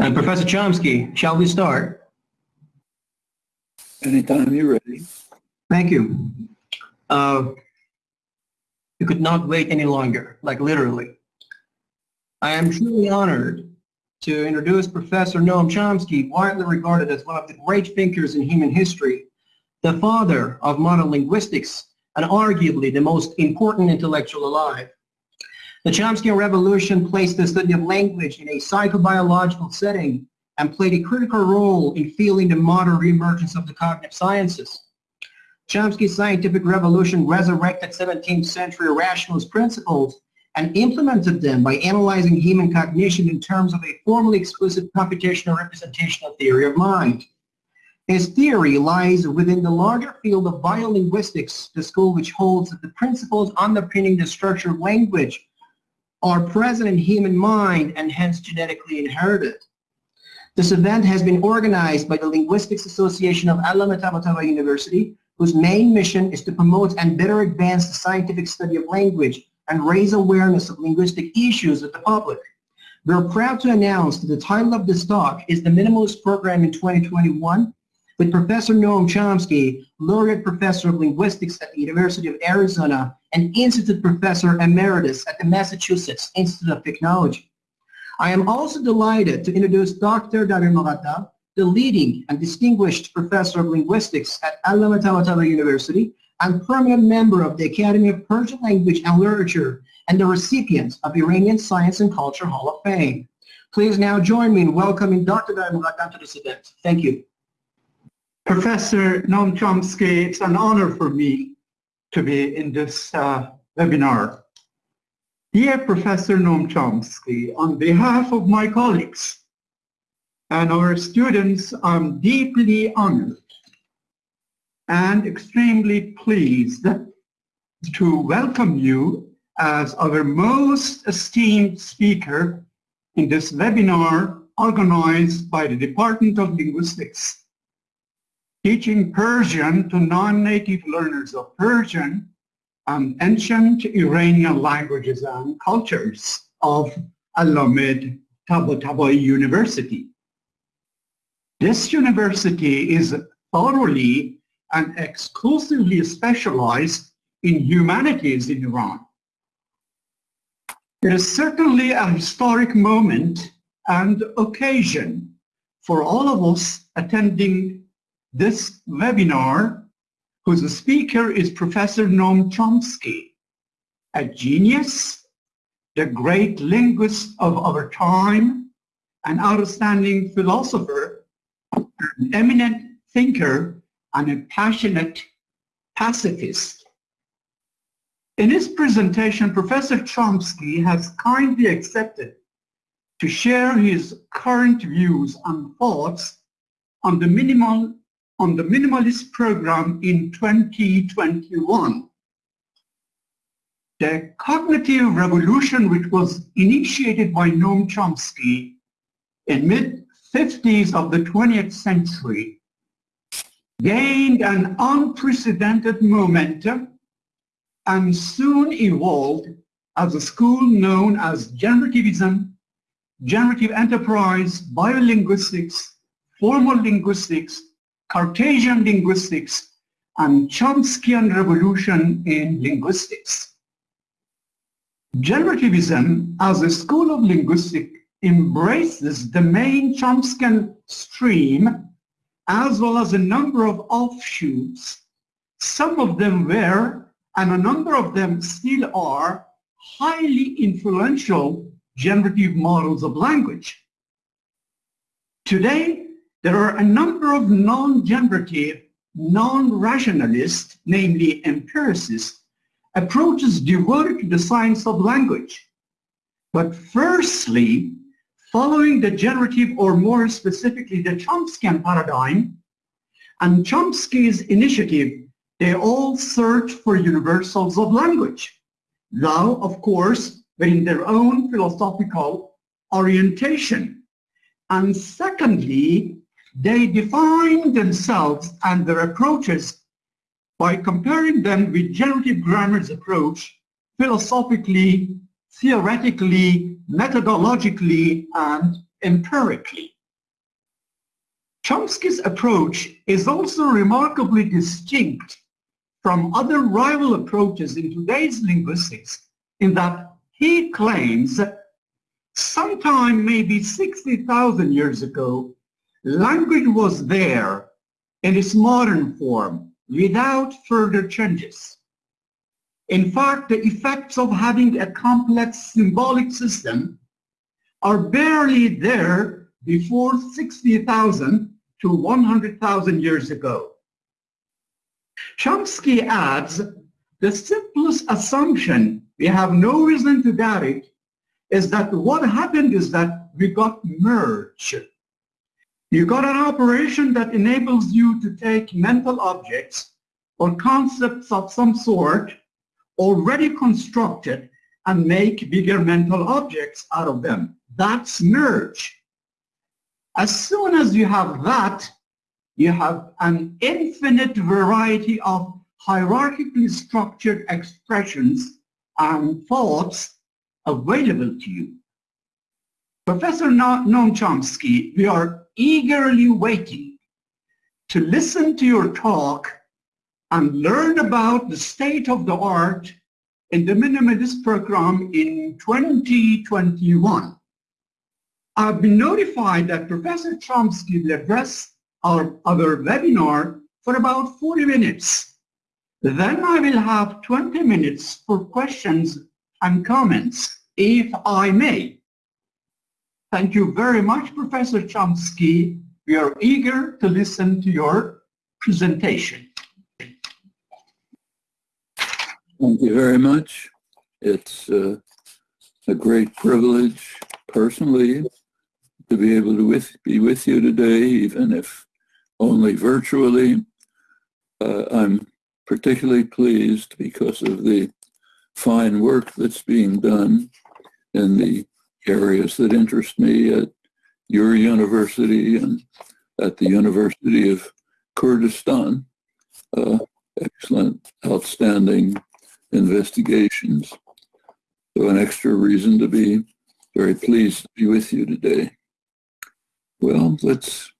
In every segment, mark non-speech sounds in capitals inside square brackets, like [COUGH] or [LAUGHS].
Uh, Professor Chomsky, shall we start? Anytime you're ready. Thank you. Uh, you could not wait any longer, like literally. I am truly honored to introduce Professor Noam Chomsky, widely regarded as one of the great thinkers in human history, the father of modern linguistics, and arguably the most important intellectual alive. The Chomskyan revolution placed the study of language in a psychobiological setting and played a critical role in fueling the modern reemergence of the cognitive sciences. Chomsky's scientific revolution resurrected 17th century rationalist principles and implemented them by analyzing human cognition in terms of a formally explicit computational representational theory of mind. His theory lies within the larger field of biolinguistics, the school which holds that the principles underpinning the structure of language are present in human mind and hence genetically inherited. This event has been organized by the Linguistics Association of Allama University, whose main mission is to promote and better advance the scientific study of language and raise awareness of linguistic issues with the public. We are proud to announce that the title of this talk is the Minimalist Program in 2021 with Professor Noam Chomsky, Laureate Professor of Linguistics at the University of Arizona and Institute Professor Emeritus at the Massachusetts Institute of Technology. I am also delighted to introduce Dr. Dabir-Moghaddam, the leading and distinguished Professor of Linguistics at Tabatabai University and permanent member of the Academy of Persian Language and Literature and the recipient of Iranian Science and Culture Hall of Fame. Please now join me in welcoming Dr. Dabir-Moghaddam to this event. Thank you. Professor Noam Chomsky, it's an honor for me to be in this uh, webinar. Dear Professor Noam Chomsky, on behalf of my colleagues and our students, I'm deeply honored and extremely pleased to welcome you as our most esteemed speaker in this webinar organized by the Department of Linguistics. Teaching Persian to non-native learners of Persian and ancient Iranian languages and cultures of Allama Tabatabai University. This university is thoroughly and exclusively specialized in humanities in Iran. It is certainly a historic moment and occasion for all of us attending this webinar whose speaker is Professor Noam Chomsky, a genius, the great linguist of our time, an outstanding philosopher, an eminent thinker, and a passionate pacifist. In his presentation, Professor Chomsky has kindly accepted to share his current views and thoughts on the minimal on the minimalist program in 2021. The cognitive revolution which was initiated by Noam Chomsky in mid-50s of the 20th century gained an unprecedented momentum and soon evolved as a school known as generativism, generative enterprise, biolinguistics, formal linguistics, Cartesian linguistics, and Chomskyan revolution in linguistics. Generativism as a school of linguistics embraces the main Chomskyan stream as well as a number of offshoots. Some of them were, and a number of them still are, highly influential generative models of language. Today, there are a number of non-generative, non-rationalist, namely empiricist, approaches devoted to the science of language. But firstly, following the generative or more specifically the Chomskyan paradigm and Chomsky's initiative, they all search for universals of language. Though, of course, in their own philosophical orientation. And secondly, they define themselves and their approaches by comparing them with generative grammar's approach philosophically, theoretically, methodologically, and empirically. Chomsky's approach is also remarkably distinct from other rival approaches in today's linguistics in that he claims that sometime maybe 60,000 years ago, language was there in its modern form without further changes. In fact, the effects of having a complex symbolic system are barely there before 60,000 to 100,000 years ago. Chomsky adds, the simplest assumption, we have no reason to doubt it, is that what happened is that we got merged. You got an operation that enables you to take mental objects or concepts of some sort already constructed and make bigger mental objects out of them. That's merge. As soon as you have that, you have an infinite variety of hierarchically structured expressions and thoughts available to you. Professor Noam Chomsky, we are eagerly waiting to listen to your talk and learn about the state of the art in the Minimalist program in 2021. I've been notified that Professor Chomsky will address our other webinar for about 40 minutes. Then I will have 20 minutes for questions and comments, if I may. Thank you very much, Professor Chomsky. We are eager to listen to your presentation. Thank you very much. It's uh, a great privilege personally to be able to with, be with you today, even if only virtually. Uh, I'm particularly pleased because of the fine work that's being done in the areas that interest me at your university and at the University of Kurdistan. Uh, excellent, outstanding investigations. So an extra reason to be very pleased to be with you today. Well, let's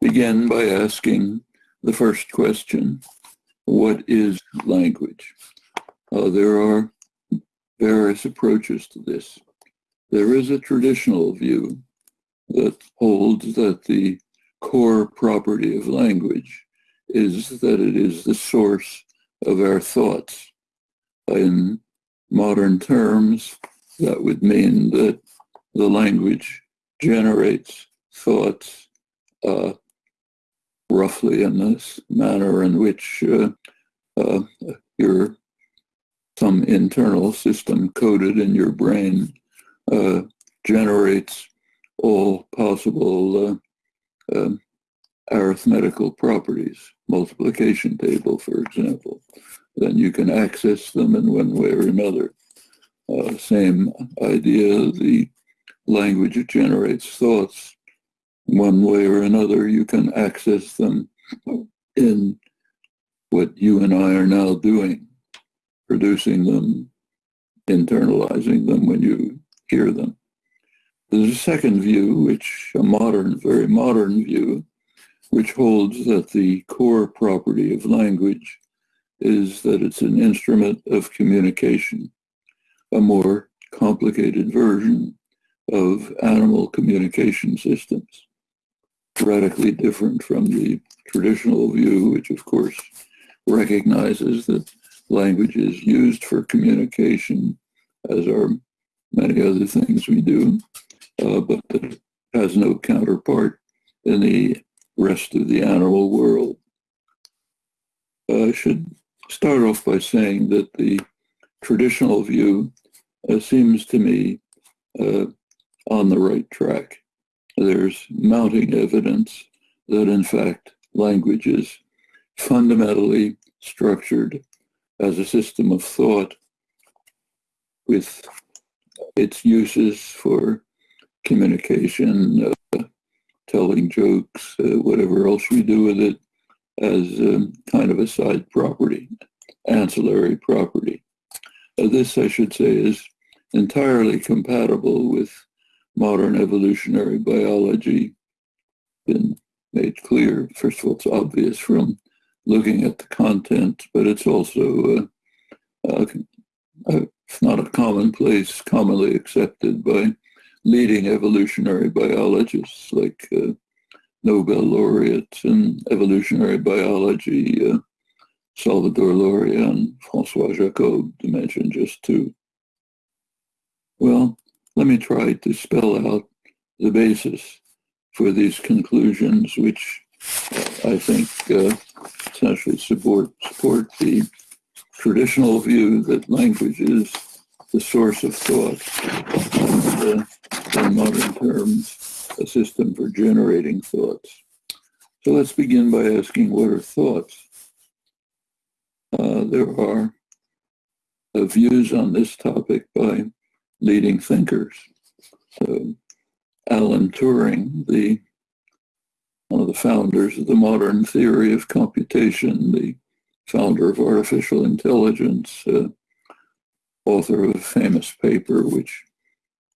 begin by asking the first question. What is language? Uh, there are various approaches to this. There is a traditional view that holds that the core property of language is that it is the source of our thoughts. In modern terms, that would mean that the language generates thoughts uh, roughly in this manner in which uh, uh, your some internal system coded in your brain uh, generates all possible uh, um, arithmetical properties, multiplication table, for example then you can access them in one way or another. Uh, same idea, the language it generates thoughts. One way or another, you can access them in what you and I are now doing, producing them, internalizing them when you hear them. There's a second view, which a modern, very modern view, which holds that the core property of language is that it's an instrument of communication, a more complicated version of animal communication systems, radically different from the traditional view, which of course recognizes that language is used for communication, as are many other things we do, uh, but that has no counterpart in the rest of the animal world. I should start off by saying that the traditional view uh, seems to me uh, on the right track. There's mounting evidence that in fact language is fundamentally structured as a system of thought with its uses for communication, uh, telling jokes, uh, whatever else we do with it, as um, kind of a side property, ancillary property. Uh, this, I should say, is entirely compatible with modern evolutionary biology been made clear. First of all, it's obvious from looking at the content, but it's also uh, uh, it's not a commonplace, commonly accepted by leading evolutionary biologists like uh, Nobel laureates in evolutionary biology, uh, Salvador Luria and Francois Jacob, to mention just two. Well, let me try to spell out the basis for these conclusions, which I think uh, essentially support, support the traditional view that language is the source of thought, and, uh, in modern terms, a system for generating thoughts. So let's begin by asking what are thoughts? Uh, there are uh, views on this topic by leading thinkers. So Alan Turing, the one of the founders of the modern theory of computation, the founder of artificial intelligence, uh, author of a famous paper which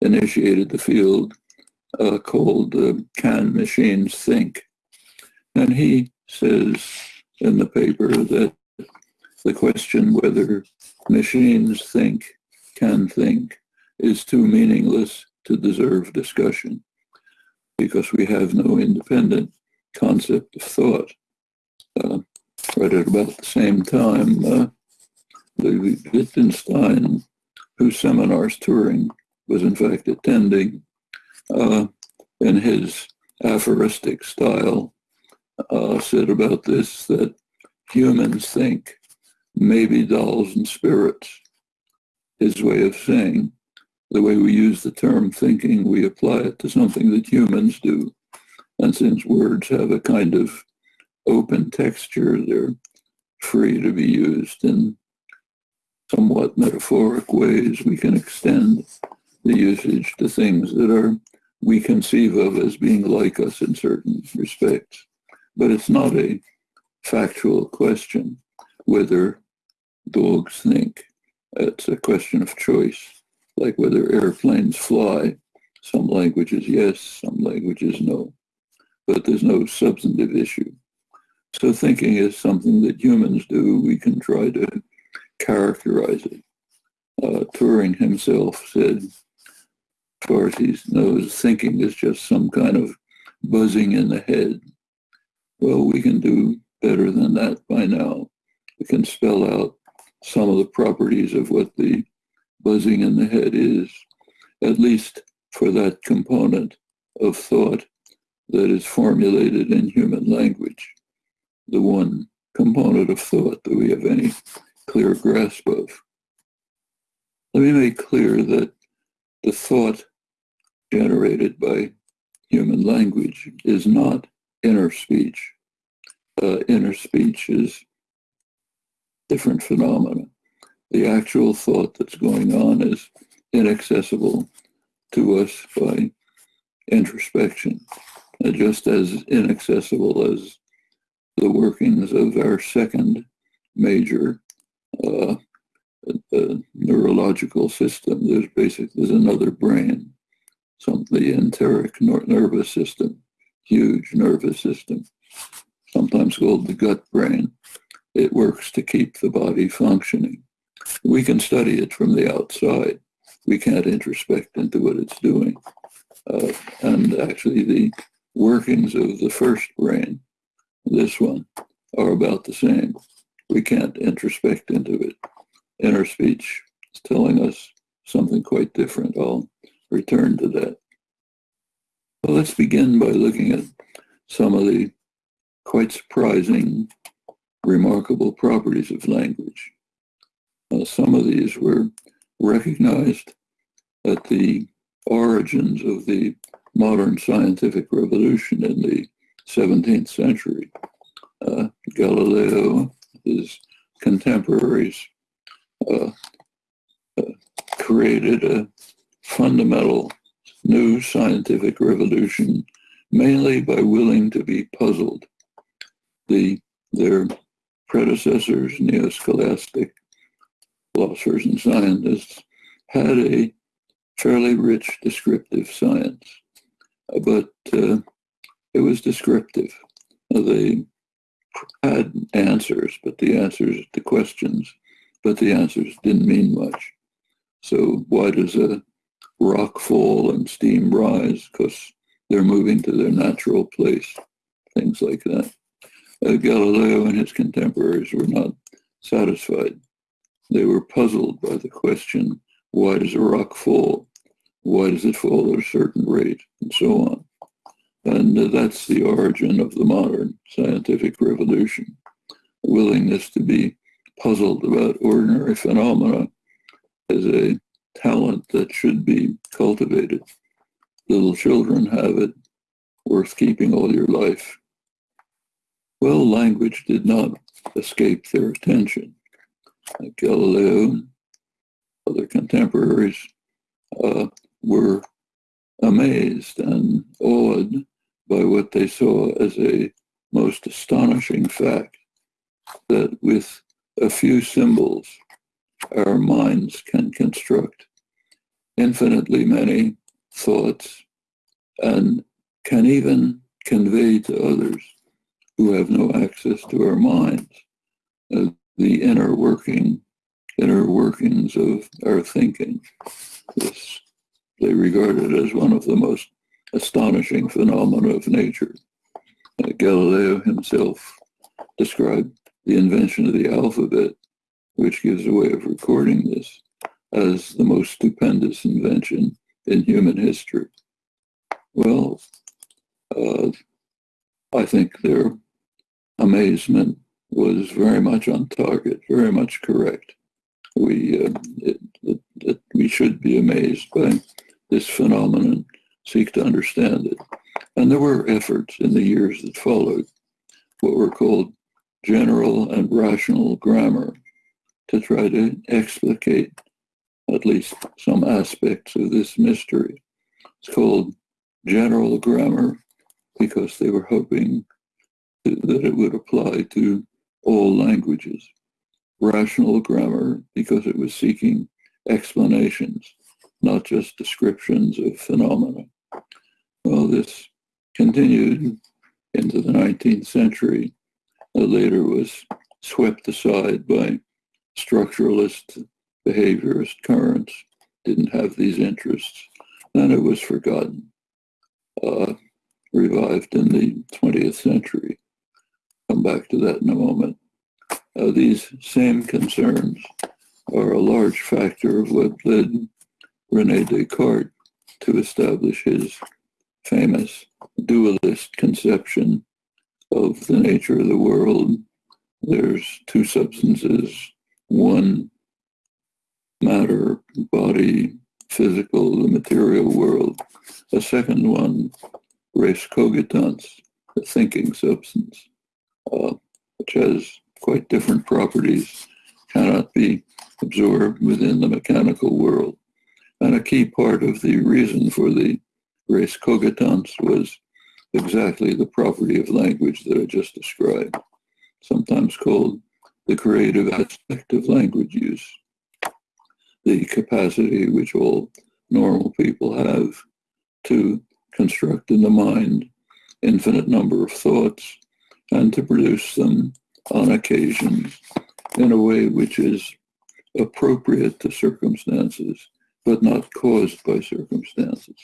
initiated the field uh, called uh, Can Machines Think? And he says in the paper that the question whether machines think, can think, is too meaningless to deserve discussion because we have no independent concept of thought. Uh, right at about the same time, uh, Wittgenstein, whose seminars Turing was in fact attending, uh, in his aphoristic style, uh, said about this that humans think maybe dolls and spirits. His way of saying the way we use the term thinking, we apply it to something that humans do. And since words have a kind of open texture, they're free to be used in somewhat metaphoric ways. We can extend the usage to things that are we conceive of as being like us in certain respects. But it's not a factual question whether dogs think. It's a question of choice like whether airplanes fly. Some languages yes, some languages no. But there's no substantive issue. So thinking is something that humans do. We can try to characterize it. Uh, Turing himself said, as far as he knows, thinking is just some kind of buzzing in the head. Well, we can do better than that by now. We can spell out some of the properties of what the buzzing in the head is, at least for that component of thought that is formulated in human language, the one component of thought that we have any clear grasp of. Let me make clear that the thought generated by human language is not inner speech. Uh, inner speech is different phenomena the actual thought that's going on is inaccessible to us by introspection, uh, just as inaccessible as the workings of our second major uh, uh, neurological system. There's basically there's another brain, some the enteric nervous system, huge nervous system, sometimes called the gut brain. It works to keep the body functioning. We can study it from the outside. We can't introspect into what it's doing. Uh, and actually the workings of the first brain, this one, are about the same. We can't introspect into it. Inner speech is telling us something quite different. I'll return to that. Well, let's begin by looking at some of the quite surprising, remarkable properties of language. Uh, some of these were recognized at the origins of the modern scientific revolution in the 17th century. Uh, Galileo, his contemporaries, uh, uh, created a fundamental new scientific revolution mainly by willing to be puzzled. The, their predecessors, neo-scholastic philosophers and scientists had a fairly rich descriptive science, but uh, it was descriptive. They had answers, but the answers to questions, but the answers didn't mean much. So why does a rock fall and steam rise? Because they're moving to their natural place, things like that. Uh, Galileo and his contemporaries were not satisfied. They were puzzled by the question, why does a rock fall? Why does it fall at a certain rate? And so on. And that's the origin of the modern scientific revolution. A willingness to be puzzled about ordinary phenomena is a talent that should be cultivated. Little children have it, worth keeping all your life. Well, language did not escape their attention. Like Galileo, other contemporaries uh, were amazed and awed by what they saw as a most astonishing fact that with a few symbols, our minds can construct infinitely many thoughts and can even convey to others who have no access to our minds uh, the inner working inner workings of our thinking. This they regard it as one of the most astonishing phenomena of nature. Uh, Galileo himself described the invention of the alphabet, which gives a way of recording this, as the most stupendous invention in human history. Well, uh, I think their amazement was very much on target, very much correct. We, uh, it, it, it, we should be amazed by this phenomenon, seek to understand it. And there were efforts in the years that followed, what were called general and rational grammar, to try to explicate at least some aspects of this mystery. It's called general grammar because they were hoping that it would apply to all languages. Rational grammar because it was seeking explanations, not just descriptions of phenomena. Well, this continued into the 19th century. That later was swept aside by structuralist behaviorist currents, didn't have these interests, and it was forgotten, uh, revived in the 20th century. Come back to that in a moment. Uh, these same concerns are a large factor of what led Rene Descartes to establish his famous dualist conception of the nature of the world. There's two substances, one matter, body, physical, the material world. A second one, res cogitans, the thinking substance, uh, which has quite different properties, cannot be absorbed within the mechanical world. And a key part of the reason for the res cogitans was exactly the property of language that I just described, sometimes called the creative aspect of language use the capacity which all normal people have to construct in the mind infinite number of thoughts and to produce them on occasions in a way which is appropriate to circumstances, but not caused by circumstances.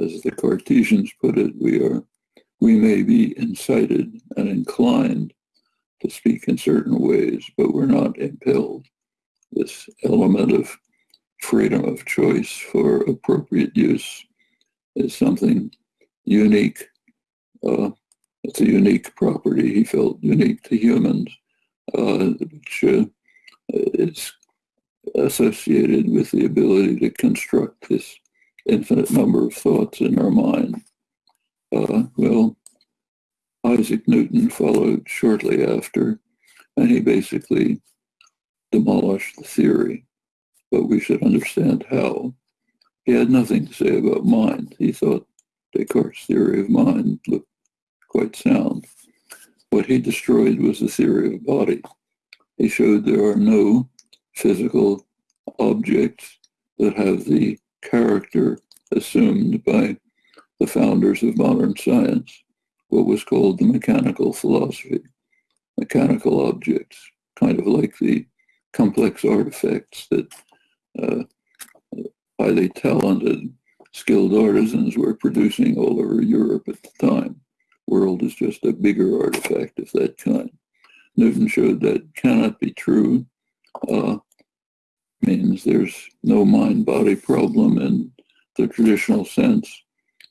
As the Cartesians put it, we are we may be incited and inclined to speak in certain ways, but we're not impelled this element of freedom of choice for appropriate use is something unique. Uh, it's a unique property he felt unique to humans, uh, which uh, is associated with the ability to construct this infinite number of thoughts in our mind. Uh, well, Isaac Newton followed shortly after, and he basically demolished the theory, but we should understand how. He had nothing to say about mind. He thought Descartes' theory of mind looked quite sound. What he destroyed was the theory of body. He showed there are no physical objects that have the character assumed by the founders of modern science, what was called the mechanical philosophy, mechanical objects, kind of like the complex artifacts that uh, highly talented, skilled artisans were producing all over Europe at the time. World is just a bigger artifact of that kind. Newton showed that cannot be true. Uh, means there's no mind-body problem in the traditional sense,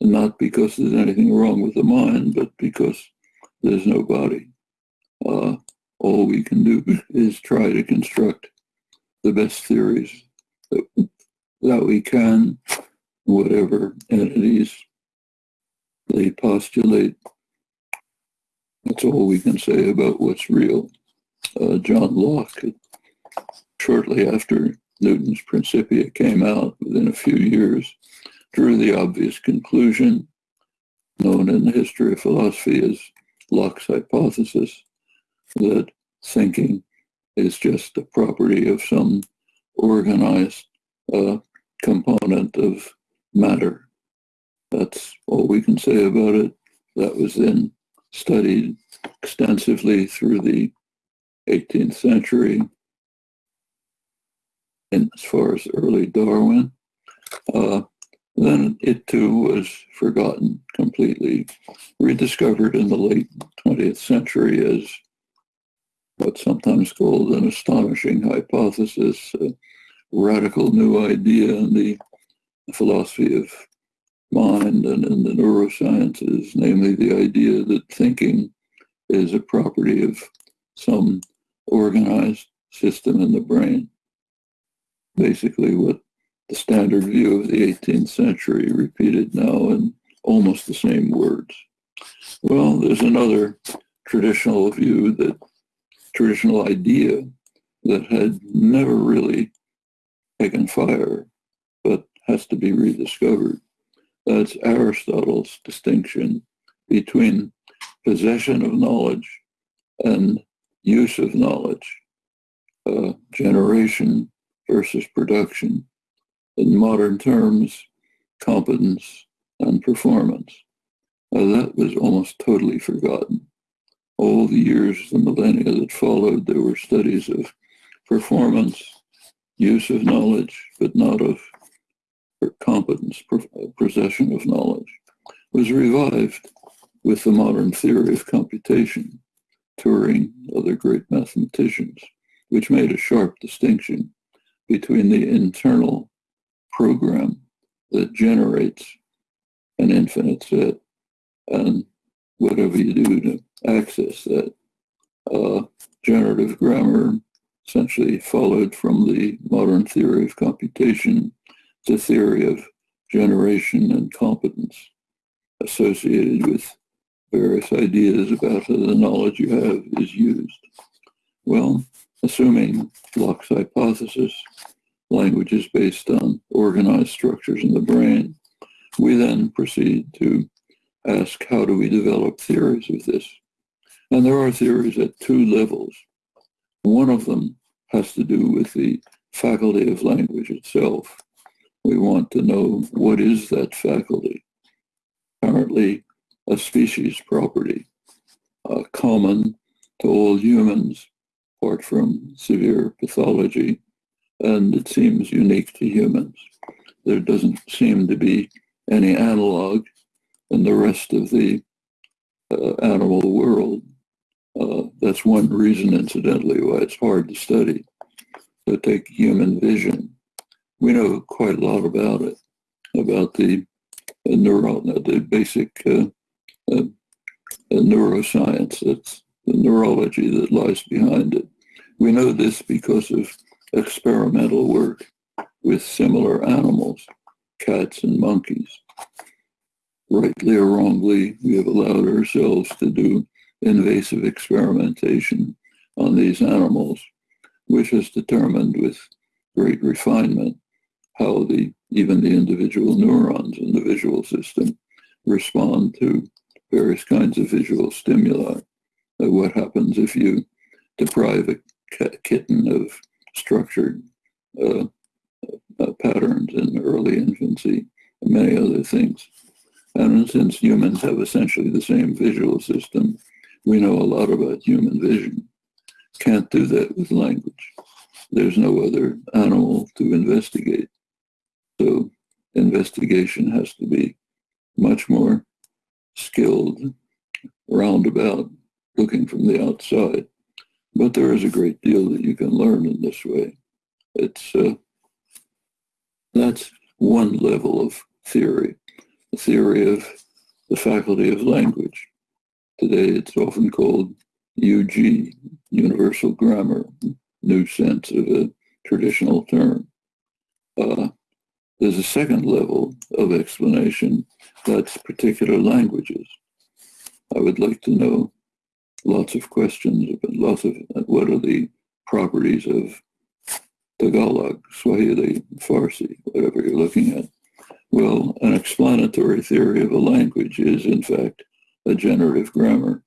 and not because there's anything wrong with the mind, but because there's no body. Uh, all we can do [LAUGHS] is try to construct the best theories that, that we can, whatever entities they postulate. That's all we can say about what's real. Uh, John Locke, shortly after Newton's Principia came out, within a few years, drew the obvious conclusion, known in the history of philosophy as Locke's hypothesis, that thinking is just a property of some organized uh, component of matter. That's all we can say about it. That was then studied extensively through the 18th century and as far as early Darwin. Uh, then it too was forgotten completely, rediscovered in the late 20th century as what's sometimes called an astonishing hypothesis, a radical new idea in the philosophy of mind and in the neurosciences, namely the idea that thinking is a property of some organized system in the brain. Basically what the standard view of the 18th century repeated now in almost the same words. Well, there's another traditional view that traditional idea that had never really taken fire, but has to be rediscovered. That's Aristotle's distinction between possession of knowledge and use of knowledge, uh, generation versus production. In modern terms, competence and performance. Uh, that was almost totally forgotten all the years, the millennia that followed, there were studies of performance, use of knowledge, but not of competence, possession of knowledge, was revived with the modern theory of computation, Turing, other great mathematicians, which made a sharp distinction between the internal program that generates an infinite set and whatever you do to access that. Uh, generative grammar essentially followed from the modern theory of computation, the theory of generation and competence associated with various ideas about how the knowledge you have is used. Well, assuming Locke's hypothesis, language is based on organized structures in the brain, we then proceed to ask how do we develop theories of this? And there are theories at two levels. One of them has to do with the faculty of language itself. We want to know what is that faculty. Apparently a species property, uh, common to all humans, apart from severe pathology, and it seems unique to humans. There doesn't seem to be any analog in the rest of the uh, animal world. Uh, that's one reason, incidentally, why it's hard to study. So take human vision. We know quite a lot about it, about the uh, neuro, the basic uh, uh, neuroscience. That's the neurology that lies behind it. We know this because of experimental work with similar animals, cats and monkeys. Rightly or wrongly, we have allowed ourselves to do invasive experimentation on these animals, which has determined with great refinement how the even the individual neurons in the visual system respond to various kinds of visual stimuli. What happens if you deprive a kitten of structured uh, uh, patterns in early infancy, and many other things. And since humans have essentially the same visual system, we know a lot about human vision. Can't do that with language. There's no other animal to investigate. So investigation has to be much more skilled, roundabout, looking from the outside. But there is a great deal that you can learn in this way. It's uh, that's one level of theory, the theory of the faculty of language. Today it's often called UG, Universal Grammar, new sense of a traditional term. Uh, there's a second level of explanation that's particular languages. I would like to know lots of questions but lots of uh, what are the properties of Tagalog, Swahili, Farsi, whatever you're looking at. Well, an explanatory theory of a language is, in fact, a generative grammar,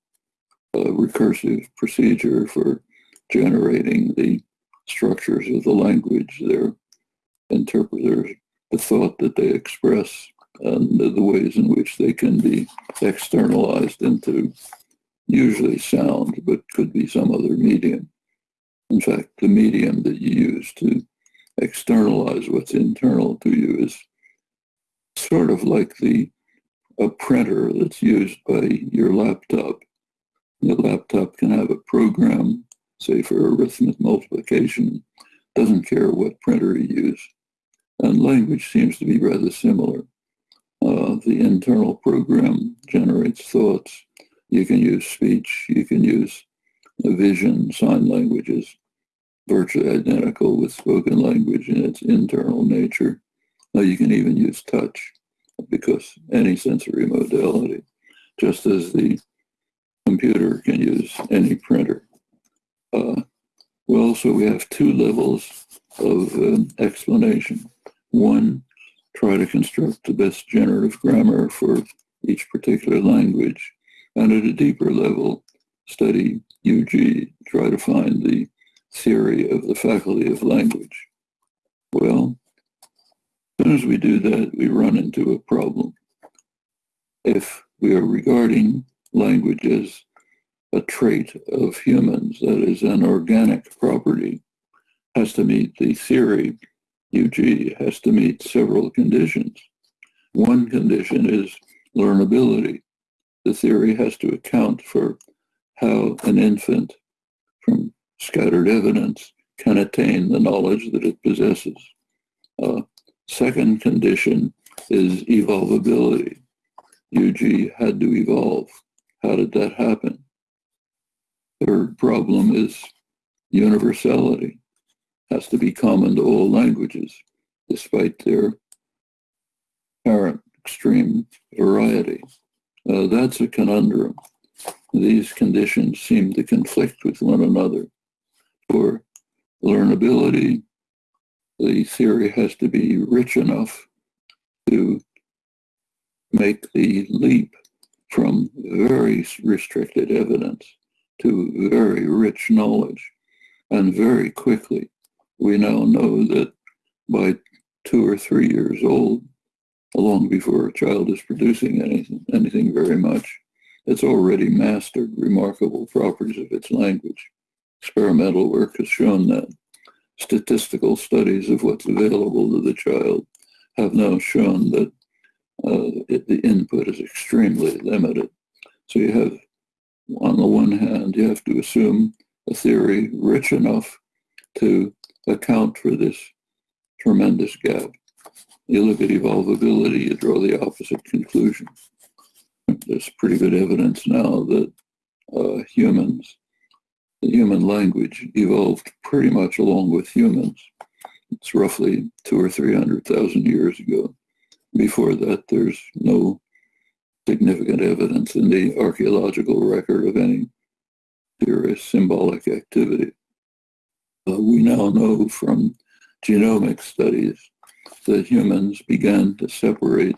a recursive procedure for generating the structures of the language, their interpreters, the thought that they express, and the ways in which they can be externalized into usually sound, but could be some other medium. In fact, the medium that you use to externalize what's internal to you is sort of like the a printer that's used by your laptop. Your laptop can have a program, say for arithmetic multiplication, doesn't care what printer you use. And language seems to be rather similar. Uh, the internal program generates thoughts. You can use speech, you can use vision, sign languages, virtually identical with spoken language in its internal nature. Now you can even use touch because any sensory modality, just as the computer can use any printer. Uh, well, so we have two levels of uh, explanation. One, try to construct the best generative grammar for each particular language. And at a deeper level, study UG, try to find the theory of the faculty of language. Well, as soon as we do that, we run into a problem. If we are regarding language as a trait of humans, that is an organic property, has to meet the theory, UG has to meet several conditions. One condition is learnability. The theory has to account for how an infant from scattered evidence can attain the knowledge that it possesses. Uh, second condition is evolvability. UG had to evolve. How did that happen? Third problem is universality. Has to be common to all languages, despite their apparent extreme variety. Uh, that's a conundrum. These conditions seem to conflict with one another for learnability, the theory has to be rich enough to make the leap from very restricted evidence to very rich knowledge. And very quickly, we now know that by two or three years old, long before a child is producing anything, anything very much, it's already mastered remarkable properties of its language experimental work has shown that statistical studies of what's available to the child have now shown that uh, it, the input is extremely limited. So you have, on the one hand, you have to assume a theory rich enough to account for this tremendous gap. You look at evolvability, you draw the opposite conclusion. There's pretty good evidence now that uh, humans the human language evolved pretty much along with humans. It's roughly two or three hundred thousand years ago. Before that, there's no significant evidence in the archaeological record of any serious symbolic activity. Uh, we now know from genomic studies that humans began to separate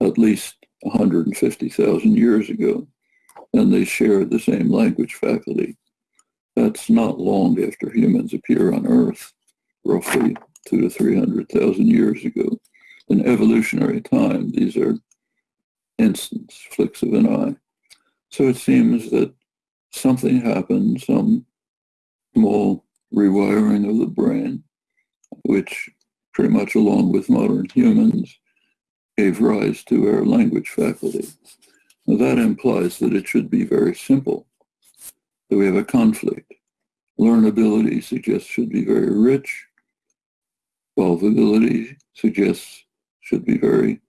at least 150,000 years ago, and they shared the same language faculty that's not long after humans appear on Earth, roughly two to three hundred thousand years ago. In evolutionary time, these are instants, flicks of an eye. So it seems that something happened, some small rewiring of the brain, which pretty much along with modern humans gave rise to our language faculty. Now that implies that it should be very simple, that we have a conflict. Learnability suggests should be very rich. Evolvability suggests should be very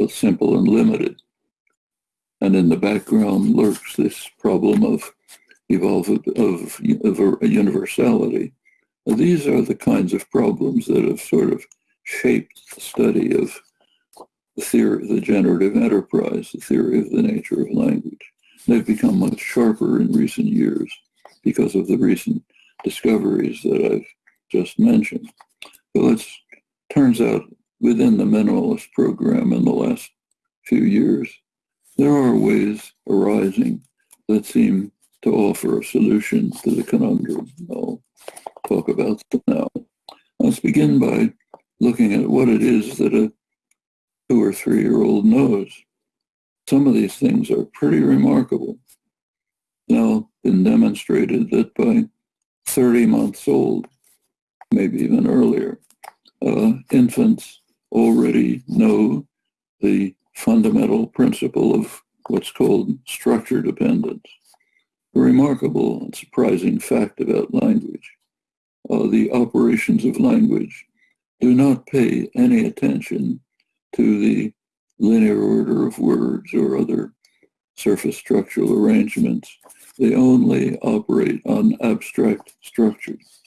uh, simple and limited. And in the background lurks this problem of evolve of, of, of universality. These are the kinds of problems that have sort of shaped the study of the theory of the generative enterprise, the theory of the nature of language. They've become much sharper in recent years because of the recent discoveries that I've just mentioned. So it turns out within the minimalist program in the last few years, there are ways arising that seem to offer a solution to the conundrum. Talk about now. Let's begin by looking at what it is that a two or three year old knows. Some of these things are pretty remarkable. Now, been demonstrated that by 30 months old, maybe even earlier, uh, infants already know the fundamental principle of what's called structure dependence. A remarkable and surprising fact about language. Uh, the operations of language do not pay any attention to the linear order of words or other surface structural arrangements. They only operate on abstract structures.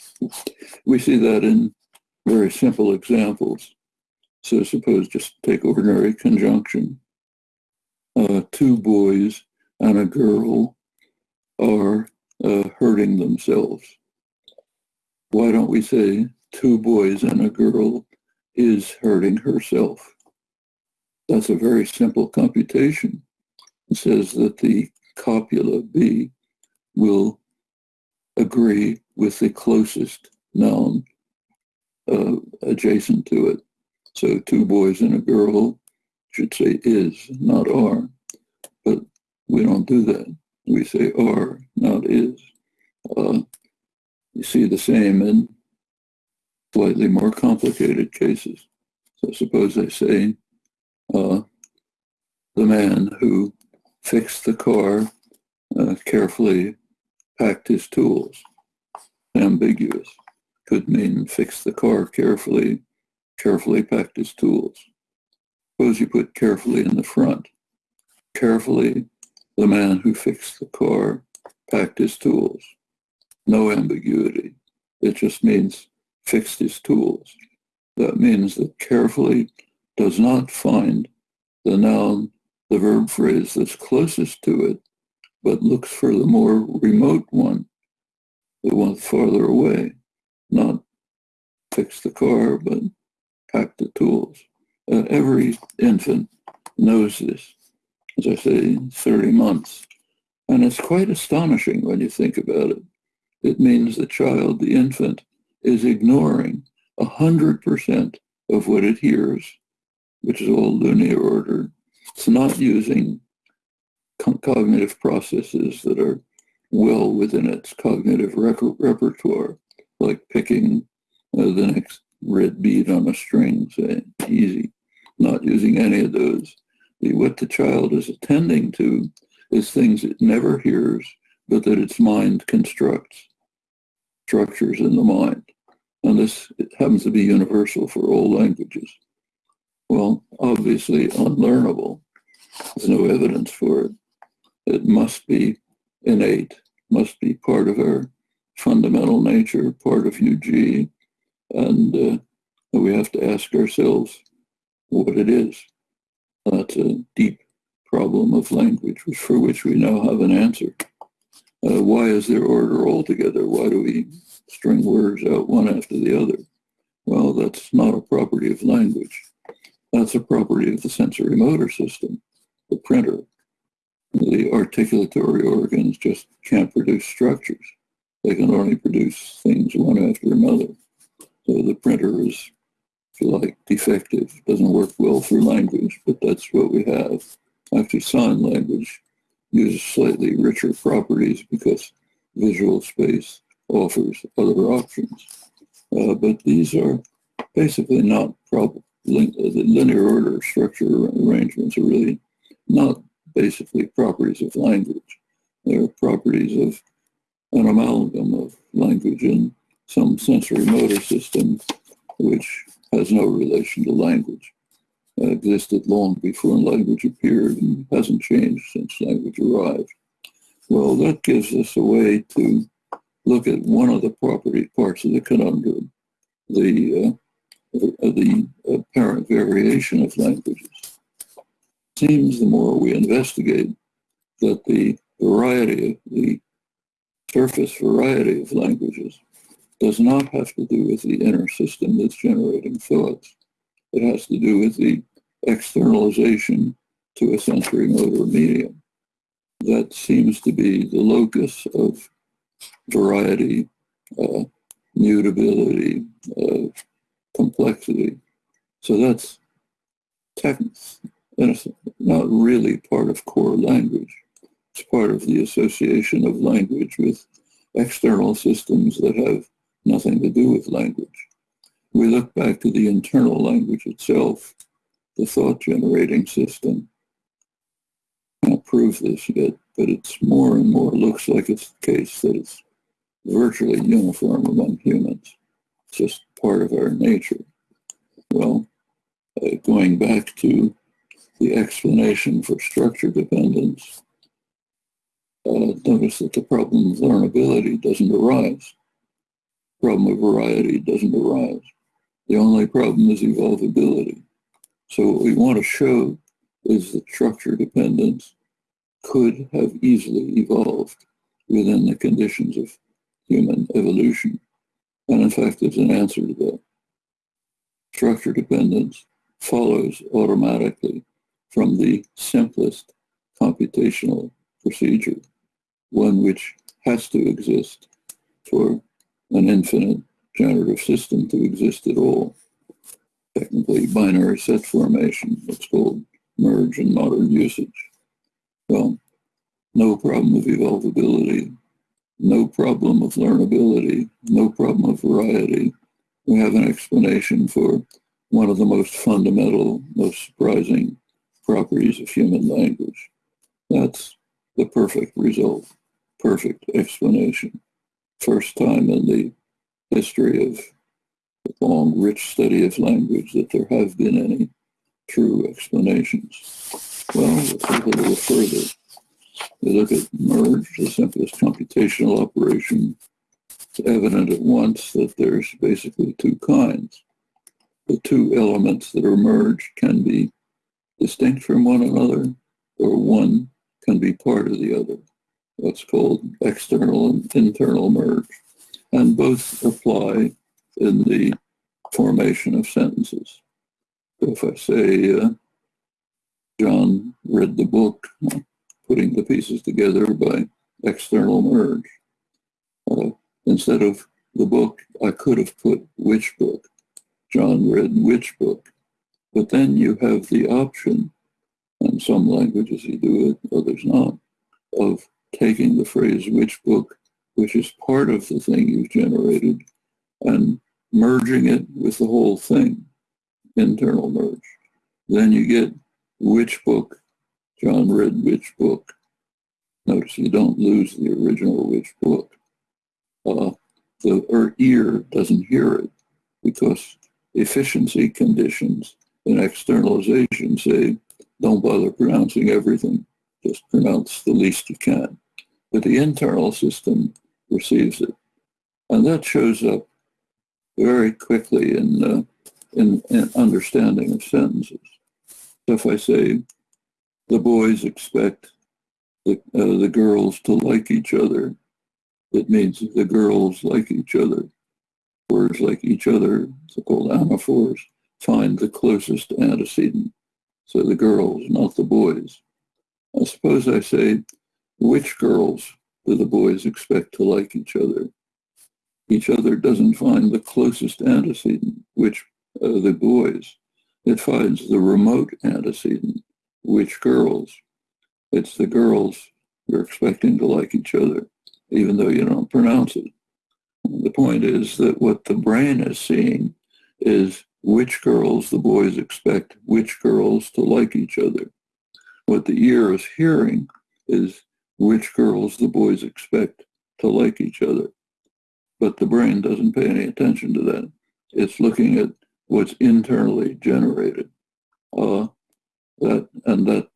We see that in very simple examples. So suppose just take ordinary conjunction. Uh, two boys and a girl are uh, hurting themselves. Why don't we say two boys and a girl is hurting herself? That's a very simple computation. It says that the copula B will agree with the closest noun uh, adjacent to it. So two boys and a girl should say is, not are. But we don't do that. We say are, not is. Uh, you see the same in slightly more complicated cases. So suppose I say uh, the man who fixed the car uh, carefully packed his tools. Ambiguous. Could mean fix the car carefully, carefully packed his tools. Suppose you put carefully in the front. Carefully, the man who fixed the car packed his tools. No ambiguity. It just means fix these tools. That means that carefully does not find the noun, the verb phrase that's closest to it, but looks for the more remote one, the one farther away, not fix the car, but pack the tools. Uh, every infant knows this. As I say, 30 months. And it's quite astonishing when you think about it. It means the child, the infant, is ignoring 100% of what it hears, which is all linear order. It's not using cognitive processes that are well within its cognitive repertoire, like picking uh, the next red bead on a string, say, easy, not using any of those. The, what the child is attending to is things it never hears, but that its mind constructs structures in the mind. And this happens to be universal for all languages. Well, obviously unlearnable. There's no evidence for it. It must be innate, must be part of our fundamental nature, part of UG. And uh, we have to ask ourselves what it is. That's a deep problem of language, for which we now have an answer. Uh, why is there order altogether? Why do we string words out one after the other? Well, that's not a property of language. That's a property of the sensory motor system, the printer. The articulatory organs just can't produce structures. They can only produce things one after another. So the printer is, if you like, defective, doesn't work well for language, but that's what we have. Actually, sign language uses slightly richer properties because visual space offers other options. Uh, but these are basically not prob- lin- uh, the linear order structure arrangements are really not basically properties of language. They're properties of an amalgam of language and some sensory motor system which has no relation to language. Uh, existed long before language appeared and hasn't changed since language arrived. Well, that gives us a way to look at one of the property parts of the conundrum, the uh, the apparent variation of languages. Seems the more we investigate that the variety, the surface variety of languages does not have to do with the inner system that's generating thoughts. It has to do with the externalization to a sensory motor medium. That seems to be the locus of variety, uh, mutability, uh, complexity. So that's not really part of core language. It's part of the association of language with external systems that have nothing to do with language. We look back to the internal language itself, the thought generating system. Can't prove this yet, but it's more and more looks like it's the case that it's virtually uniform among humans. It's just part of our nature. Well, uh, going back to the explanation for structure dependence, uh, notice that the problem of learnability doesn't arise. The Problem of variety doesn't arise. The only problem is evolvability. So what we want to show is that structure dependence could have easily evolved within the conditions of human evolution. And in fact, there's an answer to that. Structure dependence follows automatically from the simplest computational procedure, one which has to exist for an infinite generative system to exist at all. Technically, binary set formation, what's called merge in modern usage. Well, no problem of evolvability, no problem of learnability, no problem of variety. We have an explanation for one of the most fundamental, most surprising properties of human language. That's the perfect result, perfect explanation. First time in the history of long, rich study of language that there have been any true explanations. Well, let's look a little further. We look at merge, the simplest computational operation. It's evident at once that there's basically two kinds. The two elements that are merged can be distinct from one another, or one can be part of the other. That's called external and internal merge. And both apply in the formation of sentences. So if I say, uh, John read the book, putting the pieces together by external merge. Uh, instead of the book, I could have put which book. John read which book. But then you have the option, and some languages you do it, others not, of taking the phrase which book, which is part of the thing you've generated, and merging it with the whole thing, internal merge. Then you get which book John read which book. Notice you don't lose the original which book. Uh, the or ear doesn't hear it because efficiency conditions in externalization say don't bother pronouncing everything, just pronounce the least you can. But the internal system receives it. And that shows up very quickly in, uh, in, in understanding of sentences. If I say, the boys expect the, uh, the girls to like each other. It means the girls like each other. Words like each other, so-called anaphors, find the closest antecedent. So the girls, not the boys. I suppose I say, which girls do the boys expect to like each other? each other doesn't find the closest antecedent, which uh, the boys. It finds the remote antecedent, which girls. It's the girls you're expecting to like each other, even though you don't pronounce it. The point is that what the brain is seeing is which girls the boys expect which girls to like each other. What the ear is hearing is which girls the boys expect to like each other. But the brain doesn't pay any attention to that. It's looking at what's internally generated. Uh, that and that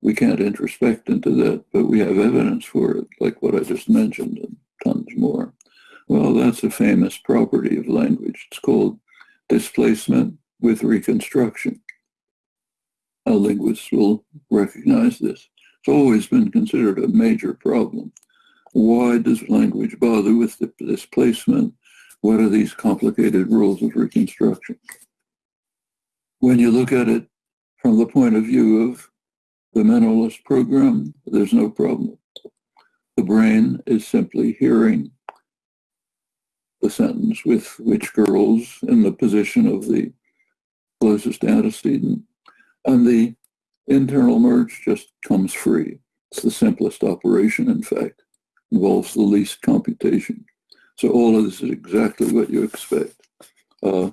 we can't introspect into that, but we have evidence for it, like what I just mentioned, and tons more. Well, that's a famous property of language. It's called displacement with reconstruction. A linguist will recognize this. Always been considered a major problem. Why does language bother with the displacement? What are these complicated rules of reconstruction? When you look at it from the point of view of the minimalist program, there's no problem. The brain is simply hearing the sentence with which girls in the position of the closest antecedent, and the internal merge just comes free. It's the simplest operation, in fact, involves the least computation. So all of this is exactly what you expect. Uh,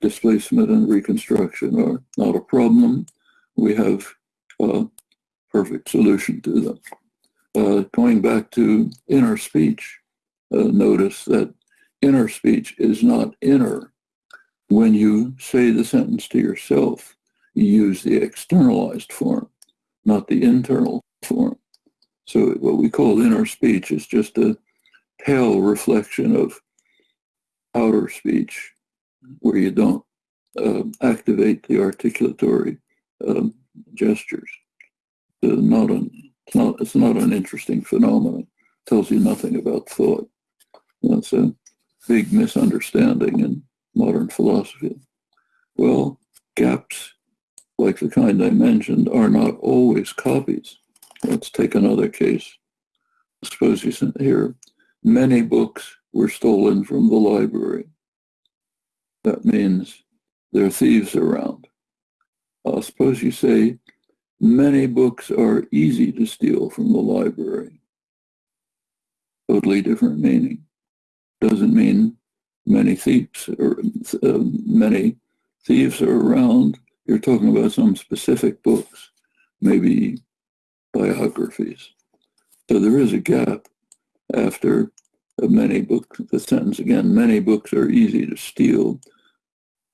displacement and reconstruction are not a problem. We have a perfect solution to them. Uh, going back to inner speech, uh, notice that inner speech is not inner. When you say the sentence to yourself, you use the externalized form, not the internal form. So what we call inner speech is just a pale reflection of outer speech where you don't uh, activate the articulatory um, gestures. Not an, it's, not, it's not an interesting phenomenon. It tells you nothing about thought. That's a big misunderstanding in modern philosophy. Well, gaps like the kind I mentioned are not always copies. Let's take another case. Suppose you sent here, many books were stolen from the library. That means there are thieves around. Uh, suppose you say, many books are easy to steal from the library. Totally different meaning doesn't mean many thieves or uh, many thieves are around. You're talking about some specific books, maybe biographies. So there is a gap after many books. The sentence again, many books are easy to steal.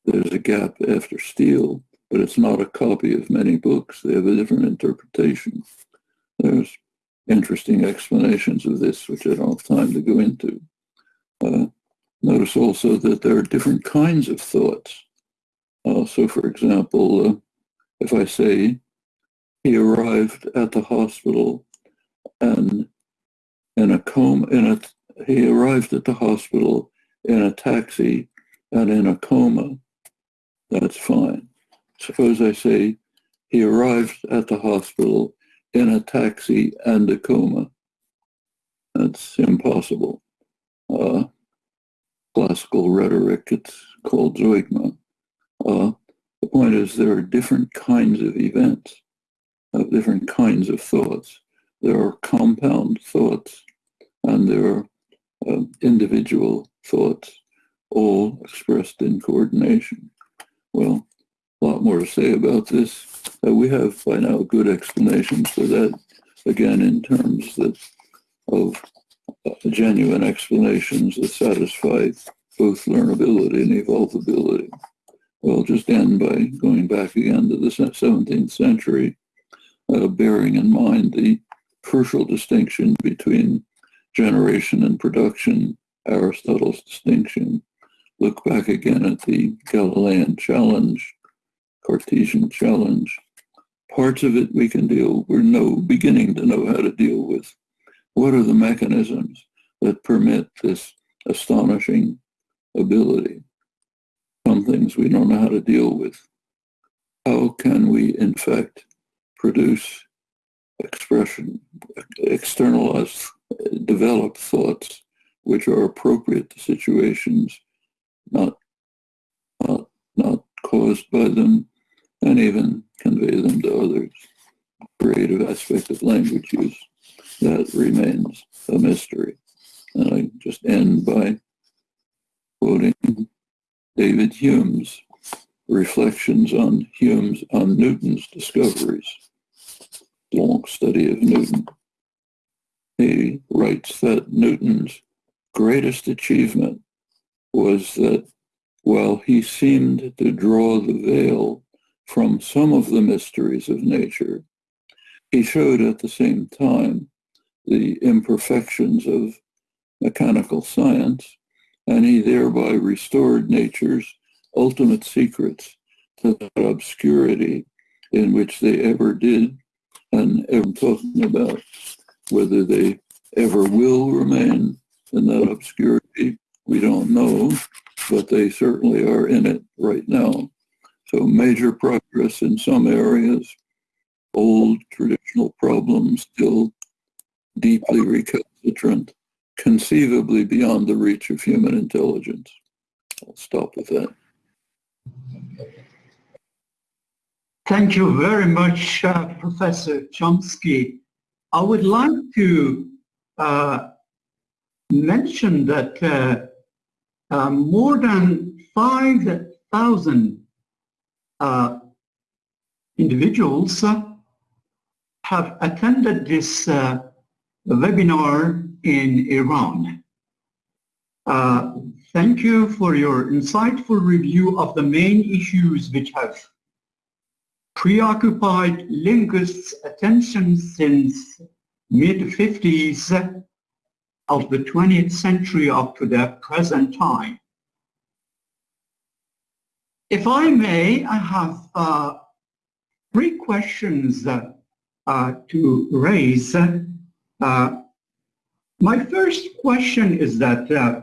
There's a gap after steal, but it's not a copy of many books. They have a different interpretation. There's interesting explanations of this, which I don't have time to go into. Uh, notice also that there are different kinds of thoughts. So, for example, uh, if I say he arrived at the hospital and in a coma, in a, he arrived at the hospital in a taxi and in a coma, that's fine. Suppose I say he arrived at the hospital in a taxi and a coma. That's impossible uh, classical rhetoric. It's called zeugma. Uh, the point is there are different kinds of events, of different kinds of thoughts. There are compound thoughts and there are uh, individual thoughts, all expressed in coordination. Well, a lot more to say about this. Uh, we have by now good explanations for that, again, in terms that of genuine explanations that satisfy both learnability and evolvability. Well, I'll just end by going back again to the 17th century, uh, bearing in mind the crucial distinction between generation and production, Aristotle's distinction. Look back again at the Galilean challenge, Cartesian challenge. Parts of it we can deal, we're no beginning to know how to deal with. What are the mechanisms that permit this astonishing ability? Some things we don't know how to deal with. How can we, in fact, produce expression, externalize, develop thoughts which are appropriate to situations not, not, not caused by them, and even convey them to others. Creative aspect of language use, that remains a mystery. And I just end by quoting David Hume's reflections on Hume's on Newton's discoveries, the long study of Newton. He writes that Newton's greatest achievement was that while he seemed to draw the veil from some of the mysteries of nature, he showed at the same time the imperfections of mechanical science, and he thereby restored nature's ultimate secrets to that obscurity in which they ever did, and I'm talking about whether they ever will remain in that obscurity, we don't know, but they certainly are in it right now. So major progress in some areas, old traditional problems still deeply recalcitrant, conceivably beyond the reach of human intelligence. I'll stop with that. Thank you very much, uh, Professor Chomsky. I would like to uh, mention that uh, uh, more than 5,000 uh, individuals uh, have attended this webinar in Iran. Uh, thank you for your insightful review of the main issues which have preoccupied linguists' attention since mid-50s of the 20th century up to the present time. If I may, I have uh, three questions uh, to raise. Uh, my first question is that uh,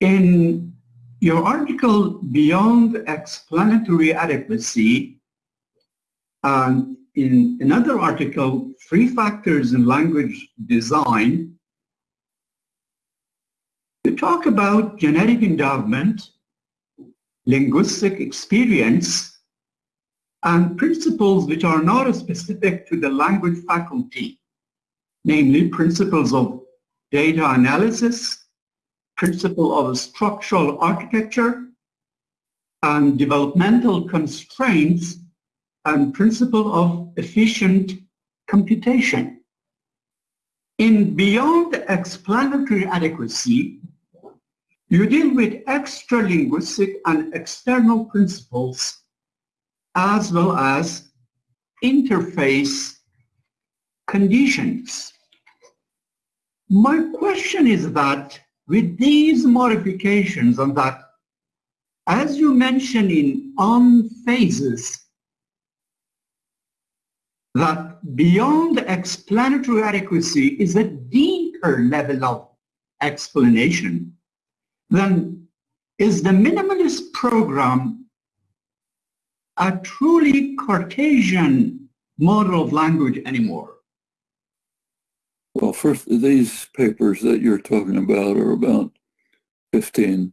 in your article, Beyond Explanatory Adequacy, and in another article, Three Factors in Language Design, you talk about genetic endowment, linguistic experience, and principles which are not specific to the language faculty, namely principles of data analysis, principle of structural architecture, and developmental constraints, and principle of efficient computation. In beyond explanatory adequacy, you deal with extra-linguistic and external principles as well as interface conditions. My question is that with these modifications on that, as you mentioned in on phases, that beyond explanatory adequacy is a deeper level of explanation, then is the minimalist program a truly Cartesian model of language anymore? Well, first, these papers that you're talking about are about 15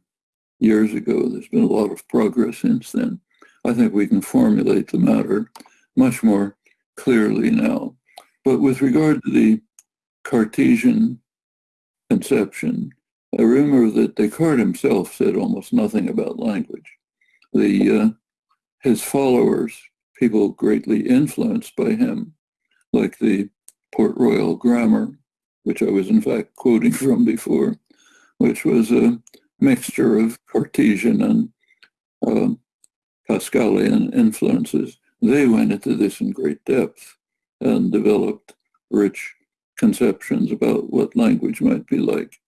years ago. There's been a lot of progress since then. I think we can formulate the matter much more clearly now. But with regard to the Cartesian conception, I remember that Descartes himself said almost nothing about language. The, uh, his followers, people greatly influenced by him, like the Port Royal Grammar, which I was in fact quoting from before, which was a mixture of Cartesian and uh, Pascalian influences. They went into this in great depth and developed rich conceptions about what language might be like.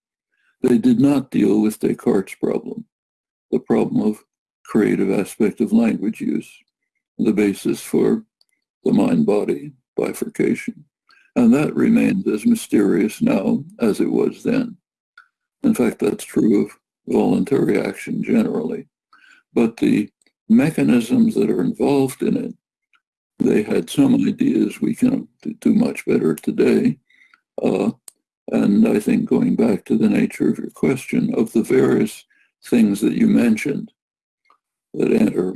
They did not deal with Descartes' problem, the problem of creative aspect of language use, the basis for the mind-body bifurcation. And that remains as mysterious now as it was then. In fact, that's true of voluntary action generally. But the mechanisms that are involved in it, they had some ideas we can do much better today. Uh, And I think going back to the nature of your question, of the various things that you mentioned that enter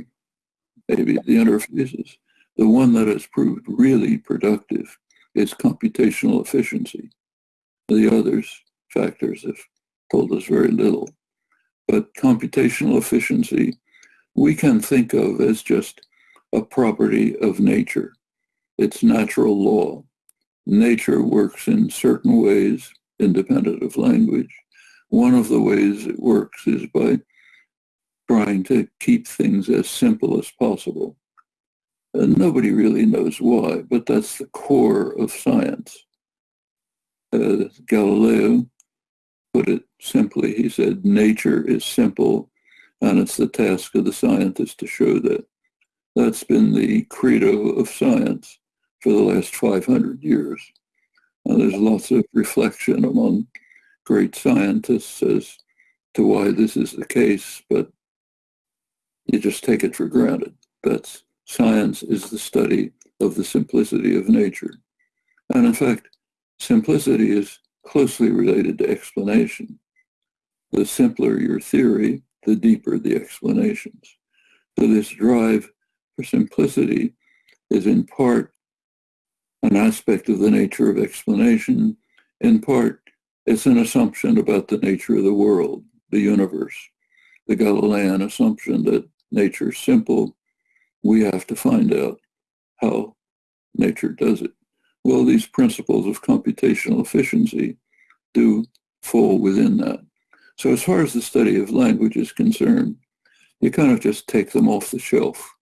maybe the interfaces, the one that has proved really productive is computational efficiency. The others factors have told us very little. But computational efficiency, we can think of as just a property of nature. It's natural law. Nature works in certain ways independent of language. One of the ways it works is by trying to keep things as simple as possible. And nobody really knows why, but that's the core of science. Uh, Galileo put it simply. He said, nature is simple, and it's the task of the scientist to show that. That's been the credo of science for the last 500 years. And there's lots of reflection among great scientists as to why this is the case, but you just take it for granted. That's science is the study of the simplicity of nature. And in fact, simplicity is closely related to explanation. The simpler your theory, the deeper the explanations. So this drive for simplicity is in part an aspect of the nature of explanation. In part, it's an assumption about the nature of the world, the universe, the Galilean assumption that nature is simple. We have to find out how nature does it. Well, these principles of computational efficiency do fall within that. So as far as the study of language is concerned, you kind of just take them off the shelf.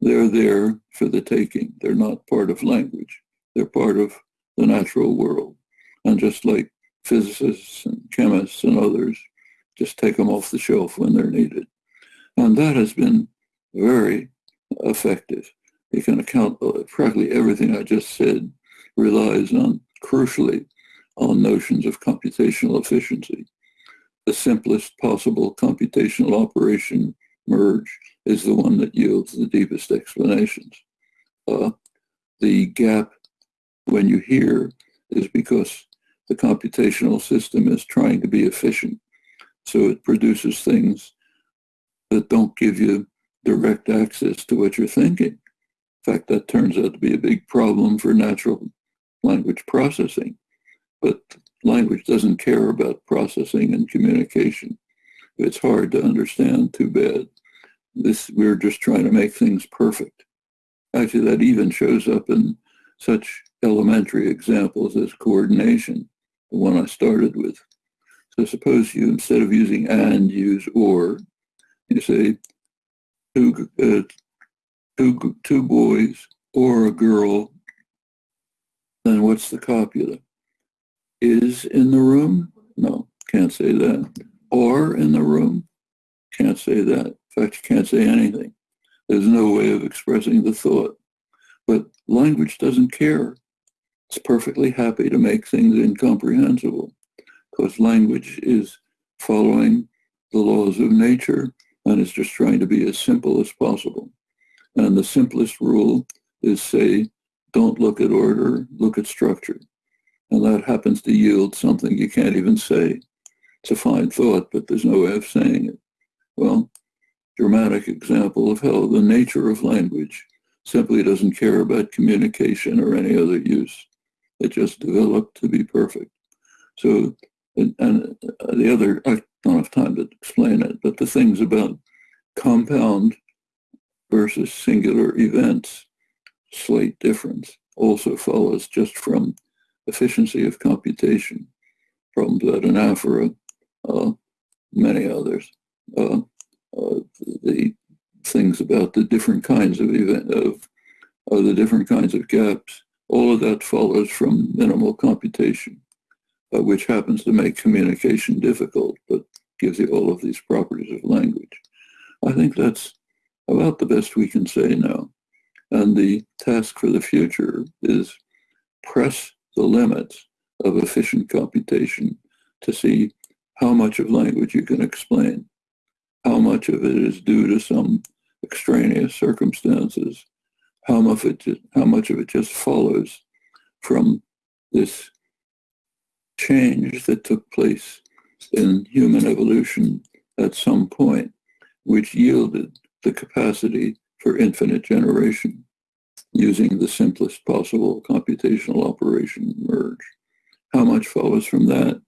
They're there for the taking. They're not part of language. They're part of the natural world. And just like physicists and chemists and others, just take them off the shelf when they're needed. And that has been very effective. You can account practically everything I just said relies on, crucially, on notions of computational efficiency. The simplest possible computational operation merge is the one that yields the deepest explanations. Uh, the gap when you hear is because the computational system is trying to be efficient. So it produces things that don't give you direct access to what you're thinking. In fact, that turns out to be a big problem for natural language processing. But language doesn't care about processing and communication. It's hard to understand, too bad. This, we're just trying to make things perfect. Actually, that even shows up in such elementary examples as coordination, the one I started with. So suppose you, instead of using and, use or. You say two, uh, two, two boys or a girl. Then what's the copula? Is in the room? No, can't say that. Or in the room? Can't say that. In fact, you can't say anything. There's no way of expressing the thought. But language doesn't care. It's perfectly happy to make things incomprehensible because language is following the laws of nature and it's just trying to be as simple as possible. And the simplest rule is say, don't look at order, look at structure. And that happens to yield something you can't even say. It's a fine thought, but there's no way of saying it. Well, dramatic example of how the nature of language simply doesn't care about communication or any other use. It just developed to be perfect. So, and, and the other, don't have time to explain it, but the things about compound versus singular events, slight difference, also follows just from efficiency of computation, from that anaphora, uh, many others. Uh, uh, the things about the different kinds of event of uh, the different kinds of gaps. All of that follows from minimal computation, Uh, which happens to make communication difficult, but gives you all of these properties of language. I think that's about the best we can say now. And the task for the future is press the limits of efficient computation to see how much of language you can explain, how much of it is due to some extraneous circumstances, how much, it, how much of it just follows from this change that took place in human evolution at some point, which yielded the capacity for infinite generation using the simplest possible computational operation merge. How much follows from that?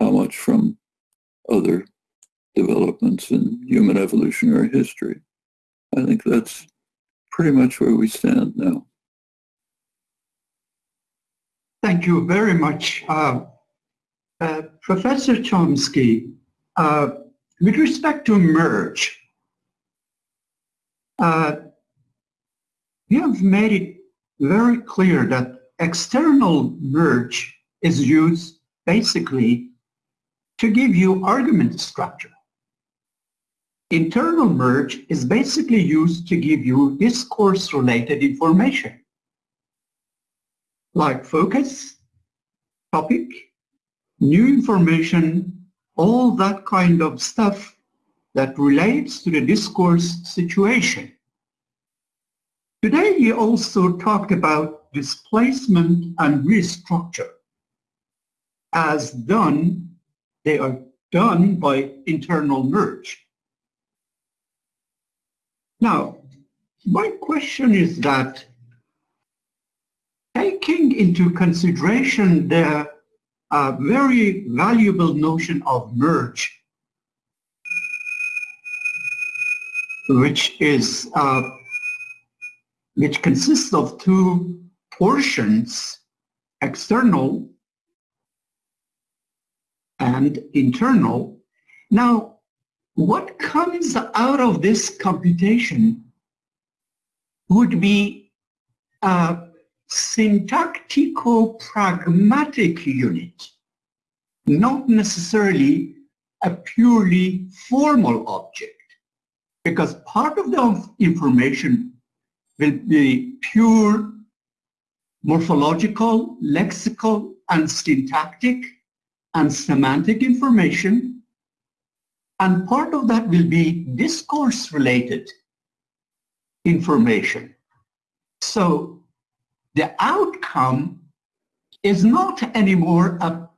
How much from other developments in human evolutionary history? I think that's pretty much where we stand now. Thank you very much. Uh, uh, Professor Chomsky, uh, with respect to merge, uh, you have made it very clear that external merge is used basically to give you argument structure. Internal merge is basically used to give you discourse-related information like focus, topic, new information, all that kind of stuff that relates to the discourse situation. Today we also talked about displacement and restructure. As done, they are done by internal merge. Now, my question is that taking into consideration the uh, very valuable notion of merge, which is uh, which consists of two portions, external and internal. Now, what comes out of this computation would be a syntactico-pragmatic unit, not necessarily a purely formal object, because part of the information will be pure morphological, lexical, and syntactic and semantic information. And part of that will be discourse-related information. So the outcome is not anymore a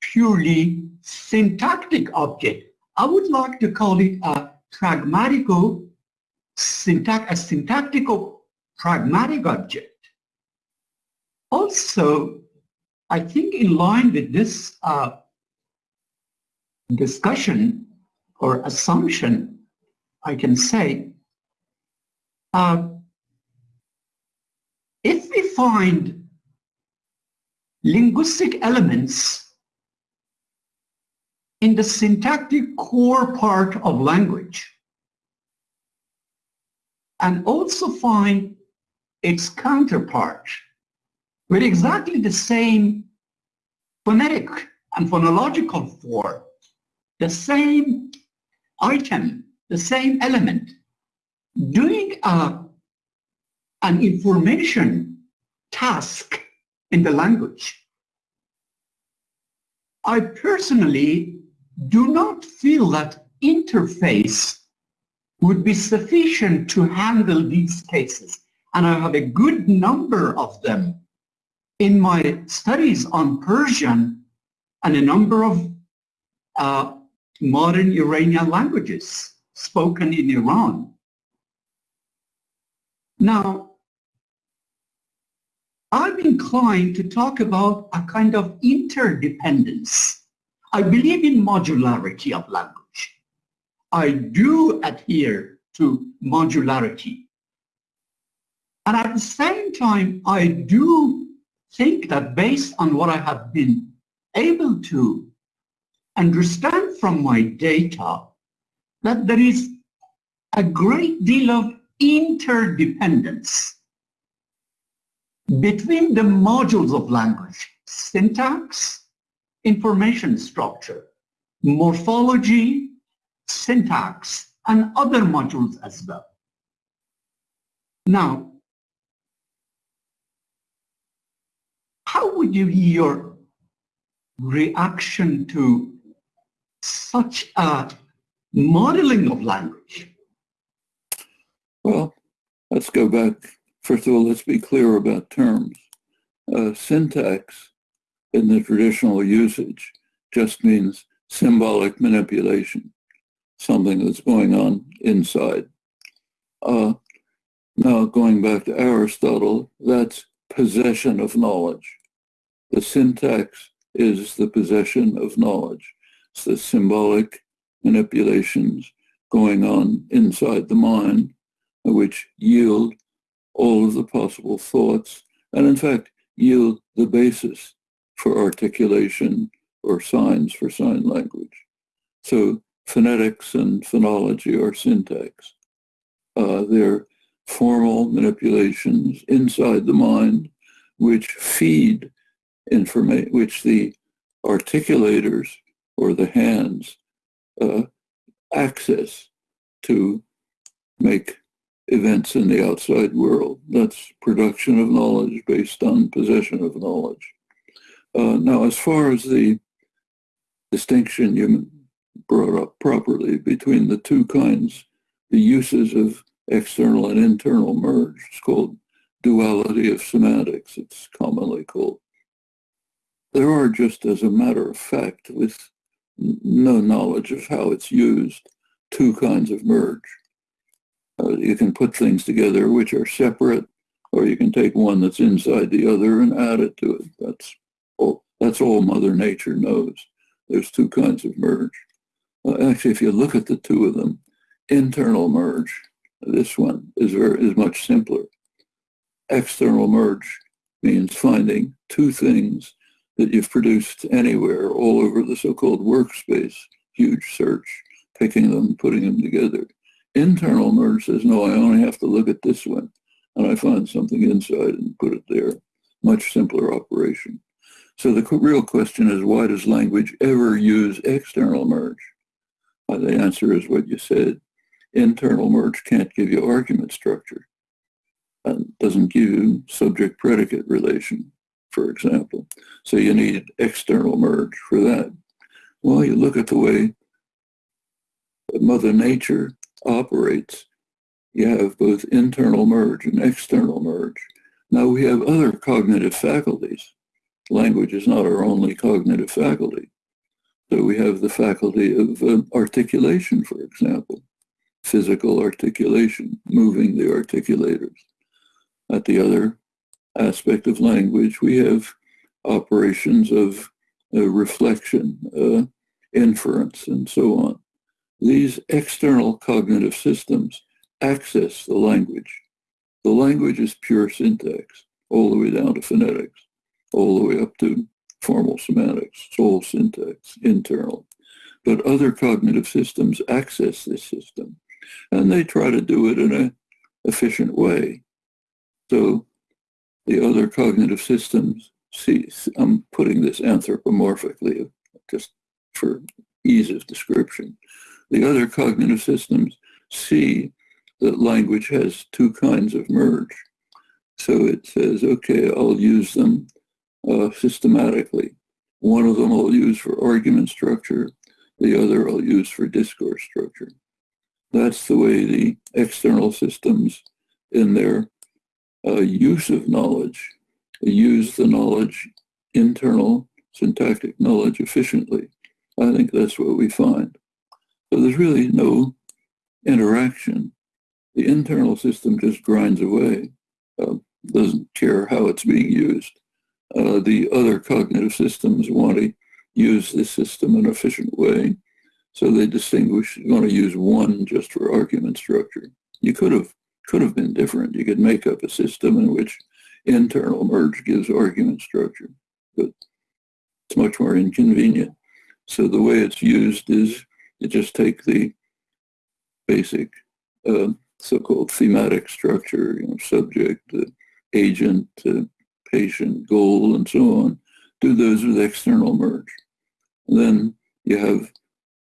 purely syntactic object. I would like to call it a pragmatico syntax, a syntactical pragmatic object. Also, I think in line with this uh, discussion or assumption, I can say, uh, find linguistic elements in the syntactic core part of language, and also find its counterpart with exactly the same phonetic and phonological form, the same item, the same element, doing a, an information task in the language. I personally do not feel that interface would be sufficient to handle these cases. And I have a good number of them in my studies on Persian and a number of uh, modern Iranian languages spoken in Iran. Now, I'm inclined to talk about a kind of interdependence. I believe in modularity of language. I do adhere to modularity. And at the same time, I do think that based on what I have been able to understand from my data, that there is a great deal of interdependence between the modules of language, syntax, information structure, morphology, syntax, and other modules as well. Now, how would you your reaction to such a modeling of language? Well, let's go back. First of all, let's be clear about terms. Uh, syntax in the traditional usage just means symbolic manipulation, something that's going on inside. Uh, now, going back to Aristotle, that's possession of knowledge. The syntax is the possession of knowledge. It's the symbolic manipulations going on inside the mind, which yield all of the possible thoughts, and in fact, yield the basis for articulation or signs for sign language. So phonetics and phonology are syntax. Uh, they're formal manipulations inside the mind which feed information, which the articulators or the hands uh, access to make events in the outside world. That's production of knowledge based on possession of knowledge. Uh, now, as far as the distinction you brought up properly between the two kinds, the uses of external and internal merge, it's called duality of semantics, it's commonly called. There are just as a matter of fact, with no knowledge of how it's used, two kinds of merge. Uh, you can put things together which are separate, or you can take one that's inside the other and add it to it. That's all, that's all Mother Nature knows. There's two kinds of merge. Uh, actually, if you look at the two of them, internal merge, this one is, very, is much simpler. External merge means finding two things that you've produced anywhere all over the so-called workspace, huge search, picking them, putting them together. Internal merge says, no, I only have to look at this one and I find something inside and put it there. Much simpler operation. So the real question is, why does language ever use external merge? Uh, the answer is what you said. Internal merge can't give you argument structure. And doesn't give you subject-predicate relation, for example. So you need external merge for that. Well, you look at the way Mother Nature operates, you have both internal merge and external merge. Now we have other cognitive faculties. Language is not our only cognitive faculty. So we have the faculty of uh, articulation, for example, physical articulation, moving the articulators. At the other aspect of language, we have operations of uh, reflection, uh, inference, and so on. These external cognitive systems access the language. The language is pure syntax, all the way down to phonetics, all the way up to formal semantics, all syntax, internal. But other cognitive systems access this system, and they try to do it in an efficient way. So the other cognitive systems, see, I'm putting this anthropomorphically, just for ease of description. The other cognitive systems see that language has two kinds of merge. So it says, okay, I'll use them uh, systematically. One of them I'll use for argument structure, the other I'll use for discourse structure. That's the way the external systems in their uh, use of knowledge use the knowledge, internal syntactic knowledge efficiently. I think that's what we find. So there's really no interaction. The internal system just grinds away, uh, doesn't care how it's being used. Uh, the other cognitive systems want to use this system in an efficient way. So they distinguish, you want to use one just for argument structure. You could have could have been different. You could make up a system in which internal merge gives argument structure, but it's much more inconvenient. So the way it's used is you just take the basic uh, so-called thematic structure, you know, subject, uh, agent, uh, patient, goal, and so on, do those with external merge. And then you have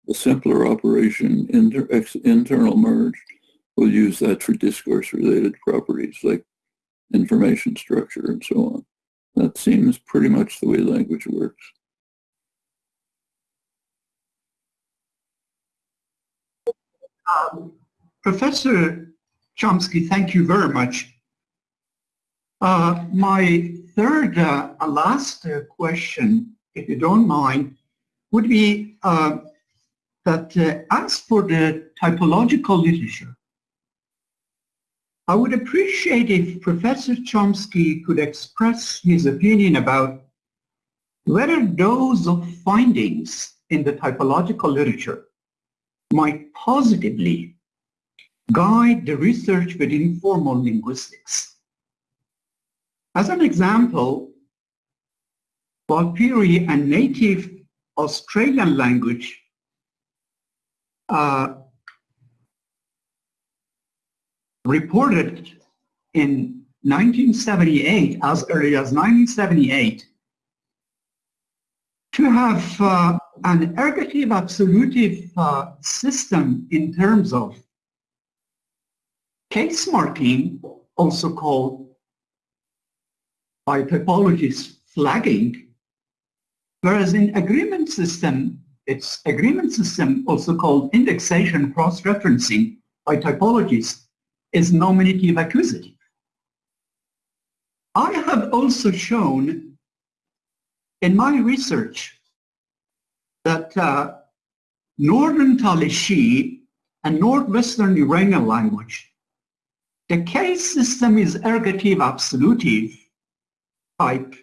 a simpler operation, inter, internal merge. We'll use that for discourse-related properties like information structure and so on. That seems pretty much the way language works. Um, Professor Chomsky, thank you very much. Uh, my third, uh, last uh, question, if you don't mind, would be uh, that uh, as for the typological literature, I would appreciate if Professor Chomsky could express his opinion about whether those findings in the typological literature might positively guide the research within formal linguistics. As an example, Warlpiri, a native Australian language, uh, reported in 1978, as early as 1978, to have uh, an ergative absolutive uh, system in terms of case marking, also called by typologists flagging, whereas in agreement system, its agreement system, also called indexation cross-referencing by typologists, is nominative accusative. I have also shown in my research that uh, Northern Talishi and Northwestern Iranian language, the case system is ergative absolutive type,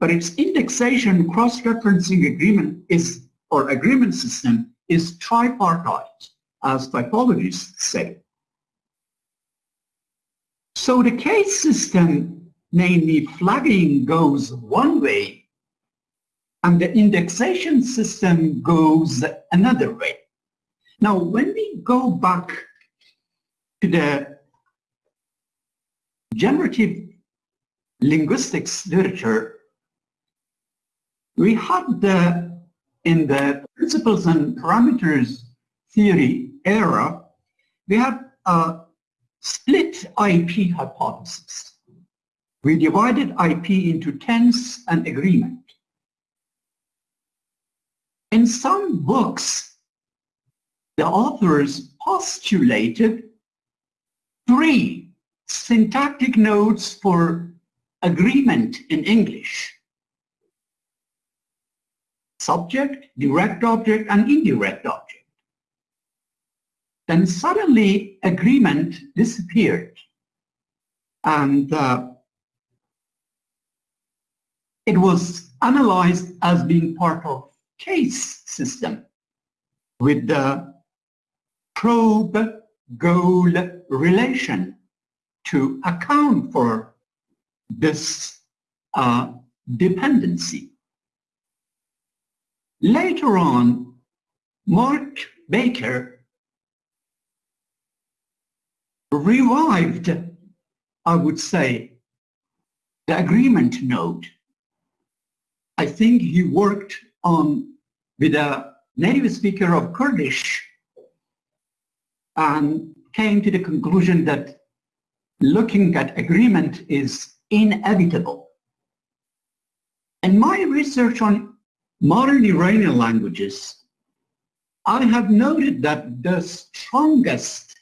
but its indexation cross-referencing agreement is, or agreement system is tripartite, as typologists say. So the case system, namely flagging, goes one way, and the indexation system goes another way. Now, when we go back to the generative linguistics literature, we had the, in the principles and parameters theory era, we had a split IP hypothesis. We divided IP into tense and agreement. In some books, the authors postulated three syntactic nodes for agreement in English. Subject, direct object, and indirect object. Then suddenly agreement disappeared. And uh, it was analyzed as being part of case system with the probe-goal relation to account for this uh, dependency. Later on, Mark Baker revived, I would say, the agreement node. I think he worked on with a native speaker of Kurdish and came to the conclusion that looking at agreement is inevitable. In my research on modern Iranian languages, I have noted that the strongest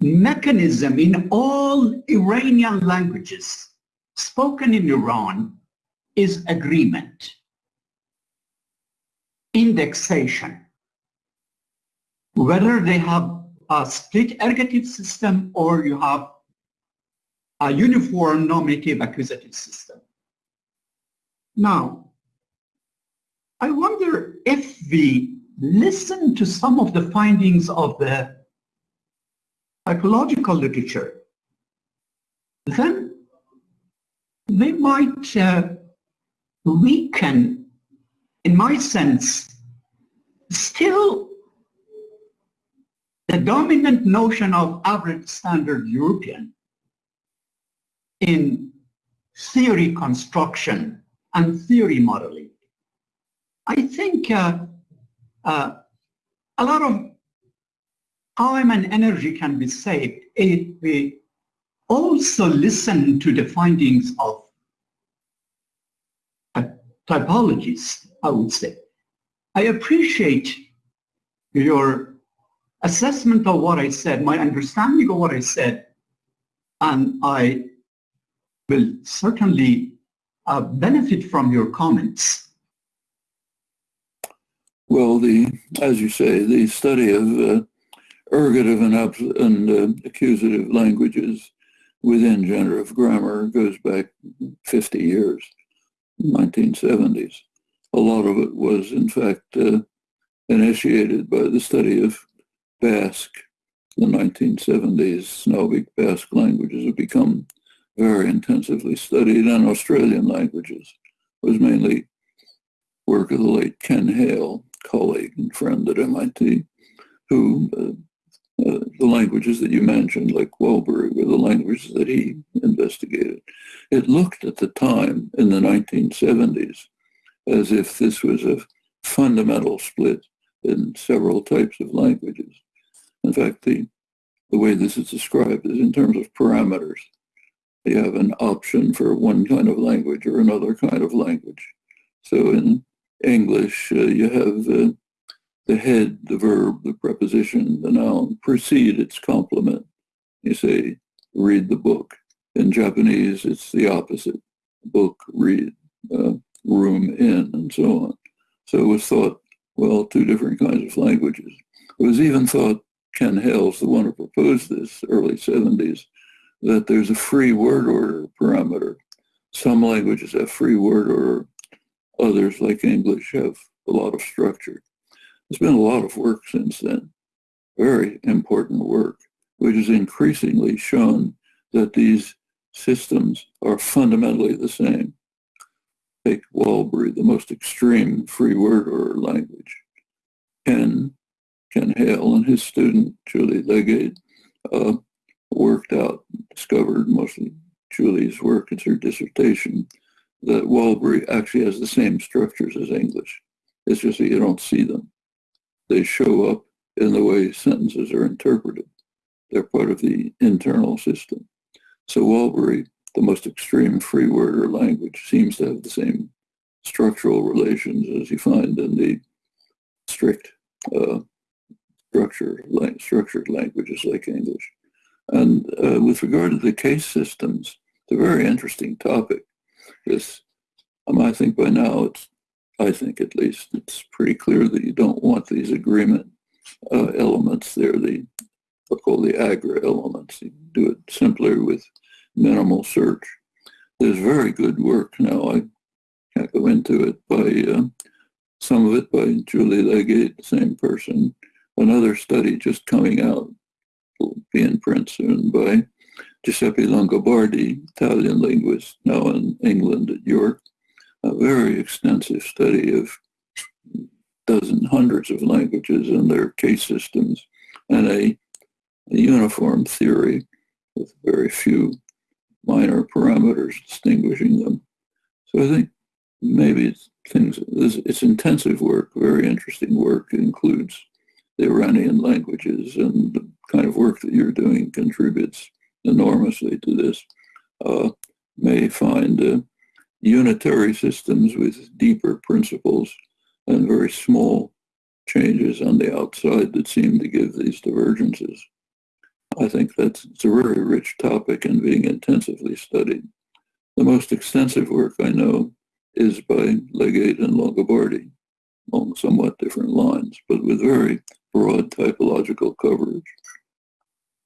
mechanism in all Iranian languages spoken in Iran is agreement, indexation, whether they have a split ergative system or you have a uniform nominative accusative system. Now, I wonder if we listen to some of the findings of the typological literature, then they might uh, weaken, in my sense, still the dominant notion of average standard European in theory construction and theory modeling. I think uh, uh, a lot of time and energy can be saved if we also listen to the findings of typologists, I would say. I appreciate your assessment of what I said, my understanding of what I said, and I will certainly uh, benefit from your comments. Well, the, as you say, the study of uh, ergative and, and uh, accusative languages within generative grammar goes back 50 years, 1970s. A lot of it was, in fact, uh, initiated by the study of Basque. The 1970s Slavic Basque languages have become very intensively studied, and Australian languages was mainly work of the late Ken Hale, colleague and friend at MIT, who uh, uh, the languages that you mentioned, like Warlpiri, were the languages that he investigated. It looked at the time in the 1970s as if this was a fundamental split in several types of languages. In fact, the, the way this is described is in terms of parameters. You have an option for one kind of language or another kind of language. So in English, uh, you have uh, the head, the verb, the preposition, the noun precede its complement. You say, read the book. In Japanese, it's the opposite. Book, read, uh, room, in, and so on. So it was thought, well, two different kinds of languages. It was even thought, Ken Hale's the one who proposed this, early 70s, that there's a free word order parameter. Some languages have free word order. Others, like English, have a lot of structure. There's been a lot of work since then, very important work, which has increasingly shown that these systems are fundamentally the same. Take Warlpiri, the most extreme free word order language. Ken, Ken Hale and his student, Julie Legate, uh, worked out, discovered mostly Julie's work, it's her dissertation, that Warlpiri actually has the same structures as English. It's just that you don't see them. They show up in the way sentences are interpreted. They're part of the internal system. So Warlpiri, the most extreme free word or language, seems to have the same structural relations as you find in the strict uh, structure, structured languages like English. And uh, with regard to the case systems, it's a very interesting topic. This, um, I think by now it's, I think at least, it's pretty clear that you don't want these agreement uh, elements. They're the, what call the Agr elements. You do it simpler with minimal search. There's very good work now. I can't go into it by uh, some of it by Julie Legate, same person. Another study just coming out will be in print soon by Giuseppe Longobardi, Italian linguist, now in England at York. A very extensive study of dozens, hundreds of languages and their case systems, and a, a uniform theory with very few minor parameters distinguishing them. So I think maybe it's things, it's, intensive work, very interesting work. Includes the Iranian languages and the kind of work that you're doing contributes enormously to this, uh, may find uh, unitary systems with deeper principles and very small changes on the outside that seem to give these divergences. I think that's it's a very rich topic and being intensively studied. The most extensive work I know is by Legate and Longobardi along somewhat different lines, but with very broad typological coverage.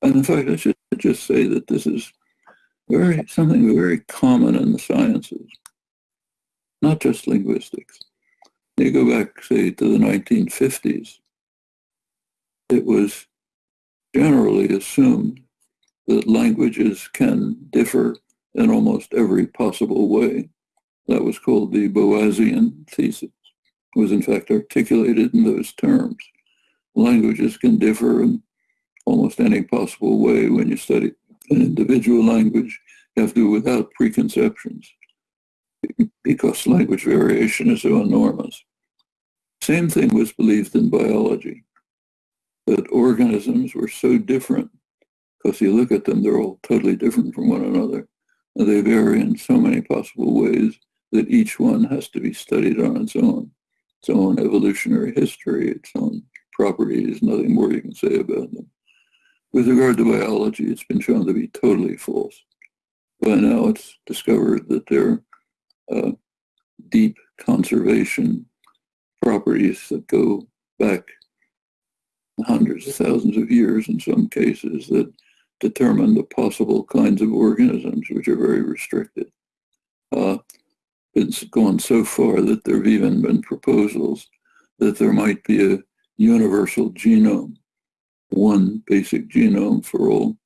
And in fact, I should just say that this is very something very common in the sciences, not just linguistics. You go back, say, to the 1950s, it was generally assumed that languages can differ in almost every possible way. That was called the Boasian thesis. It was in fact articulated in those terms. Languages can differ in almost any possible way when you study an individual language. You have to do without preconceptions because language variation is so enormous. Same thing was believed in biology, that organisms were so different because you look at them, they're all totally different from one another. And they vary in so many possible ways that each one has to be studied on its own, its own evolutionary history, its own properties, nothing more you can say about them. With regard to biology, it's been shown to be totally false. by now it's discovered that there are uh, deep conservation properties that go back hundreds of thousands of years in some cases that determine the possible kinds of organisms which are very restricted. Uh, it's gone so far that there have even been proposals that there might be a universal genome, one basic genome for all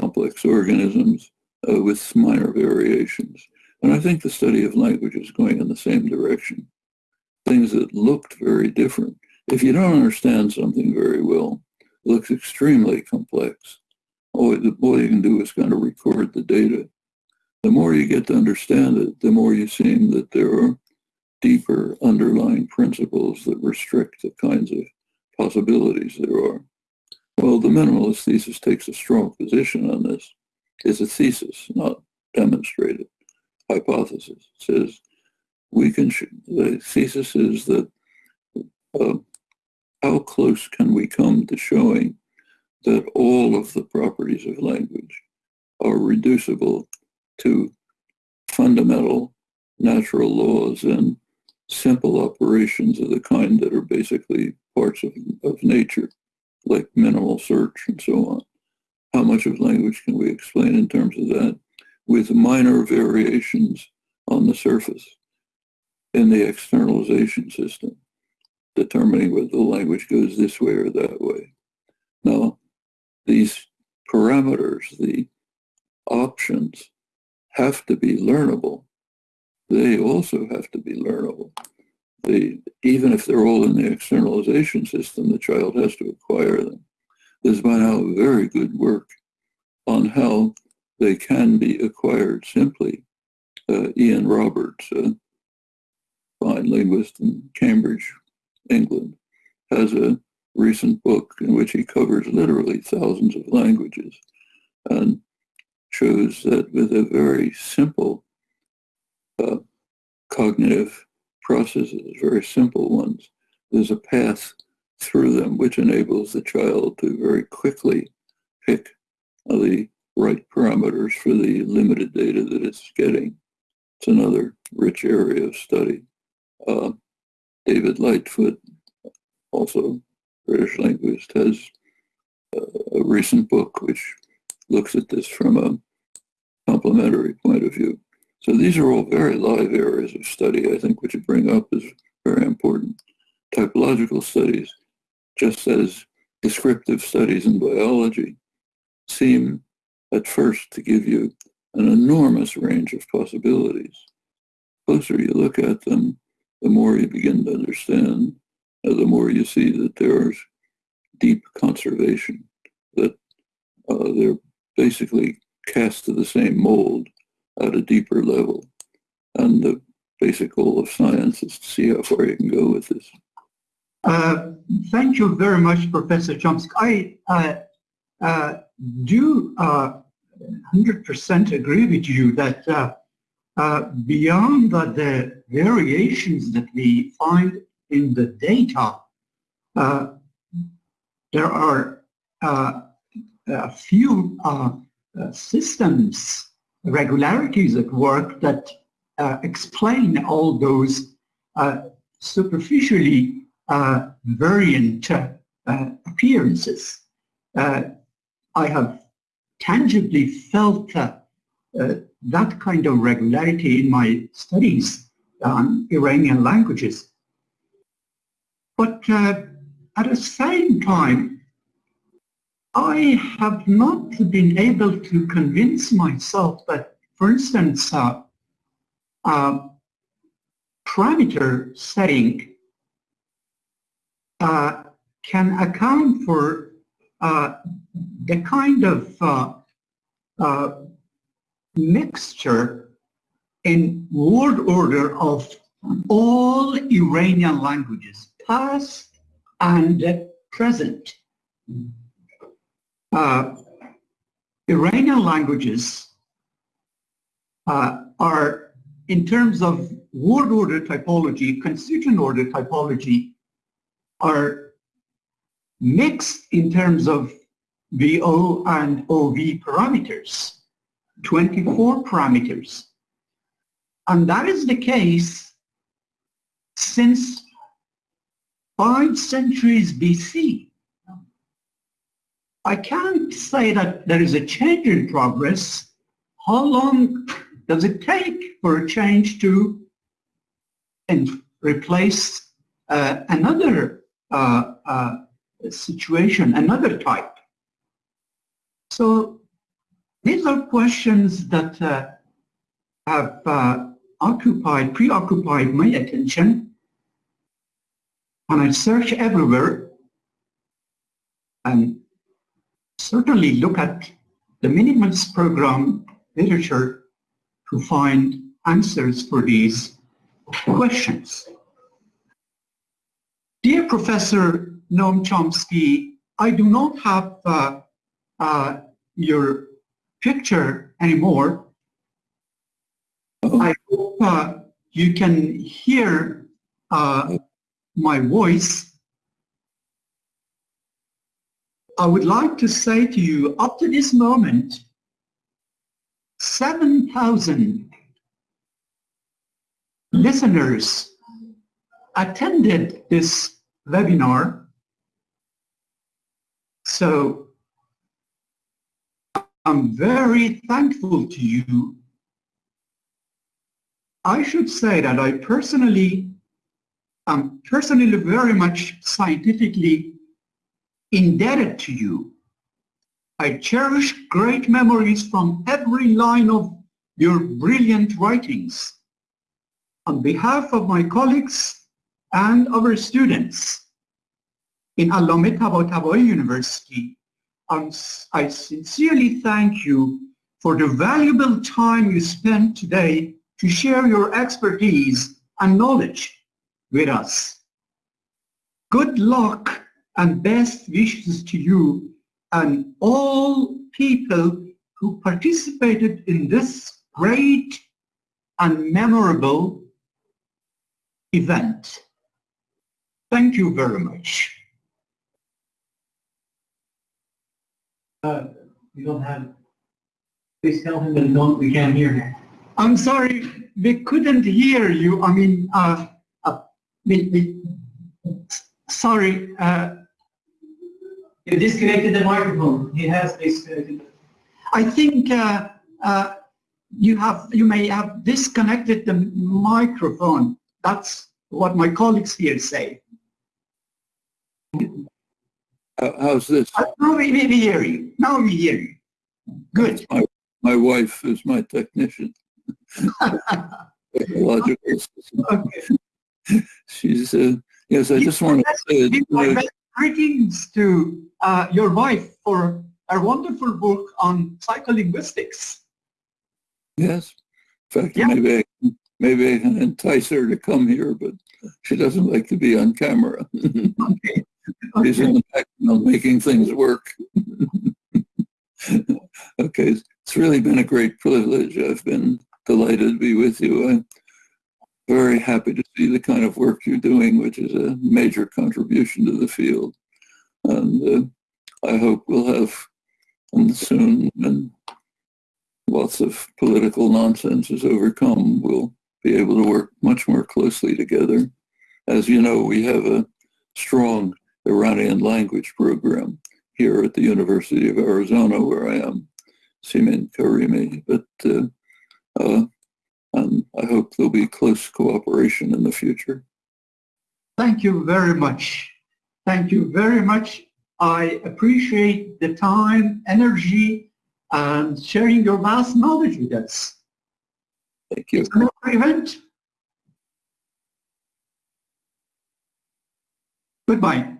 complex organisms uh, with minor variations. And I think the study of language is going in the same direction. Things that looked very different. If you don't understand something very well, it looks extremely complex. All, all you can do is kind of record the data. The more you get to understand it, the more you seem that there are deeper underlying principles that restrict the kinds of possibilities there are. Well, the minimalist thesis takes a strong position on this. It's a thesis, not demonstrated hypothesis. It says we can, the thesis is that uh, how close can we come to showing that all of the properties of language are reducible to fundamental natural laws and simple operations of the kind that are basically parts of, of nature, like minimal search and so on. How much of language can we explain in terms of that with minor variations on the surface in the externalization system, determining whether the language goes this way or that way. Now, these parameters, the options, have to be learnable they also have to be learnable. They, even if they're all in the externalization system, the child has to acquire them. There's by now very good work on how they can be acquired simply. Uh, Ian Roberts, a fine linguist in Cambridge, England, has a recent book in which he covers literally thousands of languages and shows that with a very simple uh, cognitive processes, very simple ones. There's a path through them which enables the child to very quickly pick the right parameters for the limited data that it's getting. It's another rich area of study. Uh, David Lightfoot, also British linguist, has uh, a recent book which looks at this from a complementary point of view. So these are all very live areas of study, I think, which you bring up is very important. Typological studies, just as descriptive studies in biology, seem at first to give you an enormous range of possibilities. The closer you look at them, the more you begin to understand, the more you see that there's deep conservation, that uh, they're basically cast to the same mold at a deeper level. And the basic goal of science is to see how far you can go with this. Uh, thank you very much, Professor Chomsky. I uh, uh, do 100% uh, agree with you that uh, uh, beyond the, variations that we find in the data, there are a few systems regularities at work that uh, explain all those uh, superficially uh, variant uh, appearances. Uh, I have tangibly felt uh, that kind of regularity in my studies on Iranian languages. But at the same time, I have not been able to convince myself that, for instance, uh, uh, parameter setting uh, can account for uh, the kind of uh, uh, mixture in word order of all Iranian languages, past and present uh, Iranian languages uh, are, in terms of word order typology, constituent order typology, are mixed in terms of VO and OV parameters. 24 parameters. And that is the case since five centuries BC. I can't say that there is a change in progress. How long does it take for a change to replace uh, another uh, uh, situation, another type? So these are questions that uh, have uh, occupied, preoccupied my attention. And I search everywhere and certainly look at the minimalist program literature to find answers for these questions. Dear Professor Noam Chomsky, I do not have uh, uh, your picture anymore. Uh, you can hear uh, my voice. I would like to say to you, up to this moment, 7,000 listeners attended this webinar. So I'm very thankful to you. I should say that I personally, am personally very much scientifically indebted to you. I cherish great memories from every line of your brilliant writings. On behalf of my colleagues and our students in Allame Tabatabai University, I sincerely thank you for the valuable time you spent today to share your expertise and knowledge with us. Good luck and best wishes to you and all people who participated in this great and memorable event. Thank you very much. Uh, we don't have, please tell him that we don't, we can't hear him. I'm sorry, we couldn't hear you. I mean, uh, uh, we, we, sorry, uh, You disconnected the microphone. He has disconnected. I think uh, uh, you have, you may have disconnected the microphone. That's what my colleagues here say. how- how's this? Uh, Now we, we we hear you. Now we hear you. Good. My, my wife is my technician. Okay. She's, uh, yes, I just want to say, Give my uh, best greetings to uh, your wife for her wonderful book on psycholinguistics. yes. In fact, Yeah. maybe, I, can- maybe I can entice her to come here, but she doesn't like to be on camera. [LAUGHS] Okay. She's in the background making things work. [LAUGHS] okay, it's really been a great privilege. I've been delighted to be with you. I'm very happy to see the kind of work you're doing, which is a major contribution to the field. And uh, I hope we'll have um, soon, when lots of political nonsense is overcome, we'll be able to work much more closely together. As you know, we have a strong Iranian language program here at the University of Arizona, where I am, Simin Karimi. But uh, uh, um, I hope there'll be close cooperation in the future. Thank you very much. Thank you very much. I appreciate the time, energy, and sharing your vast knowledge with us. Thank you. It's another event. Goodbye.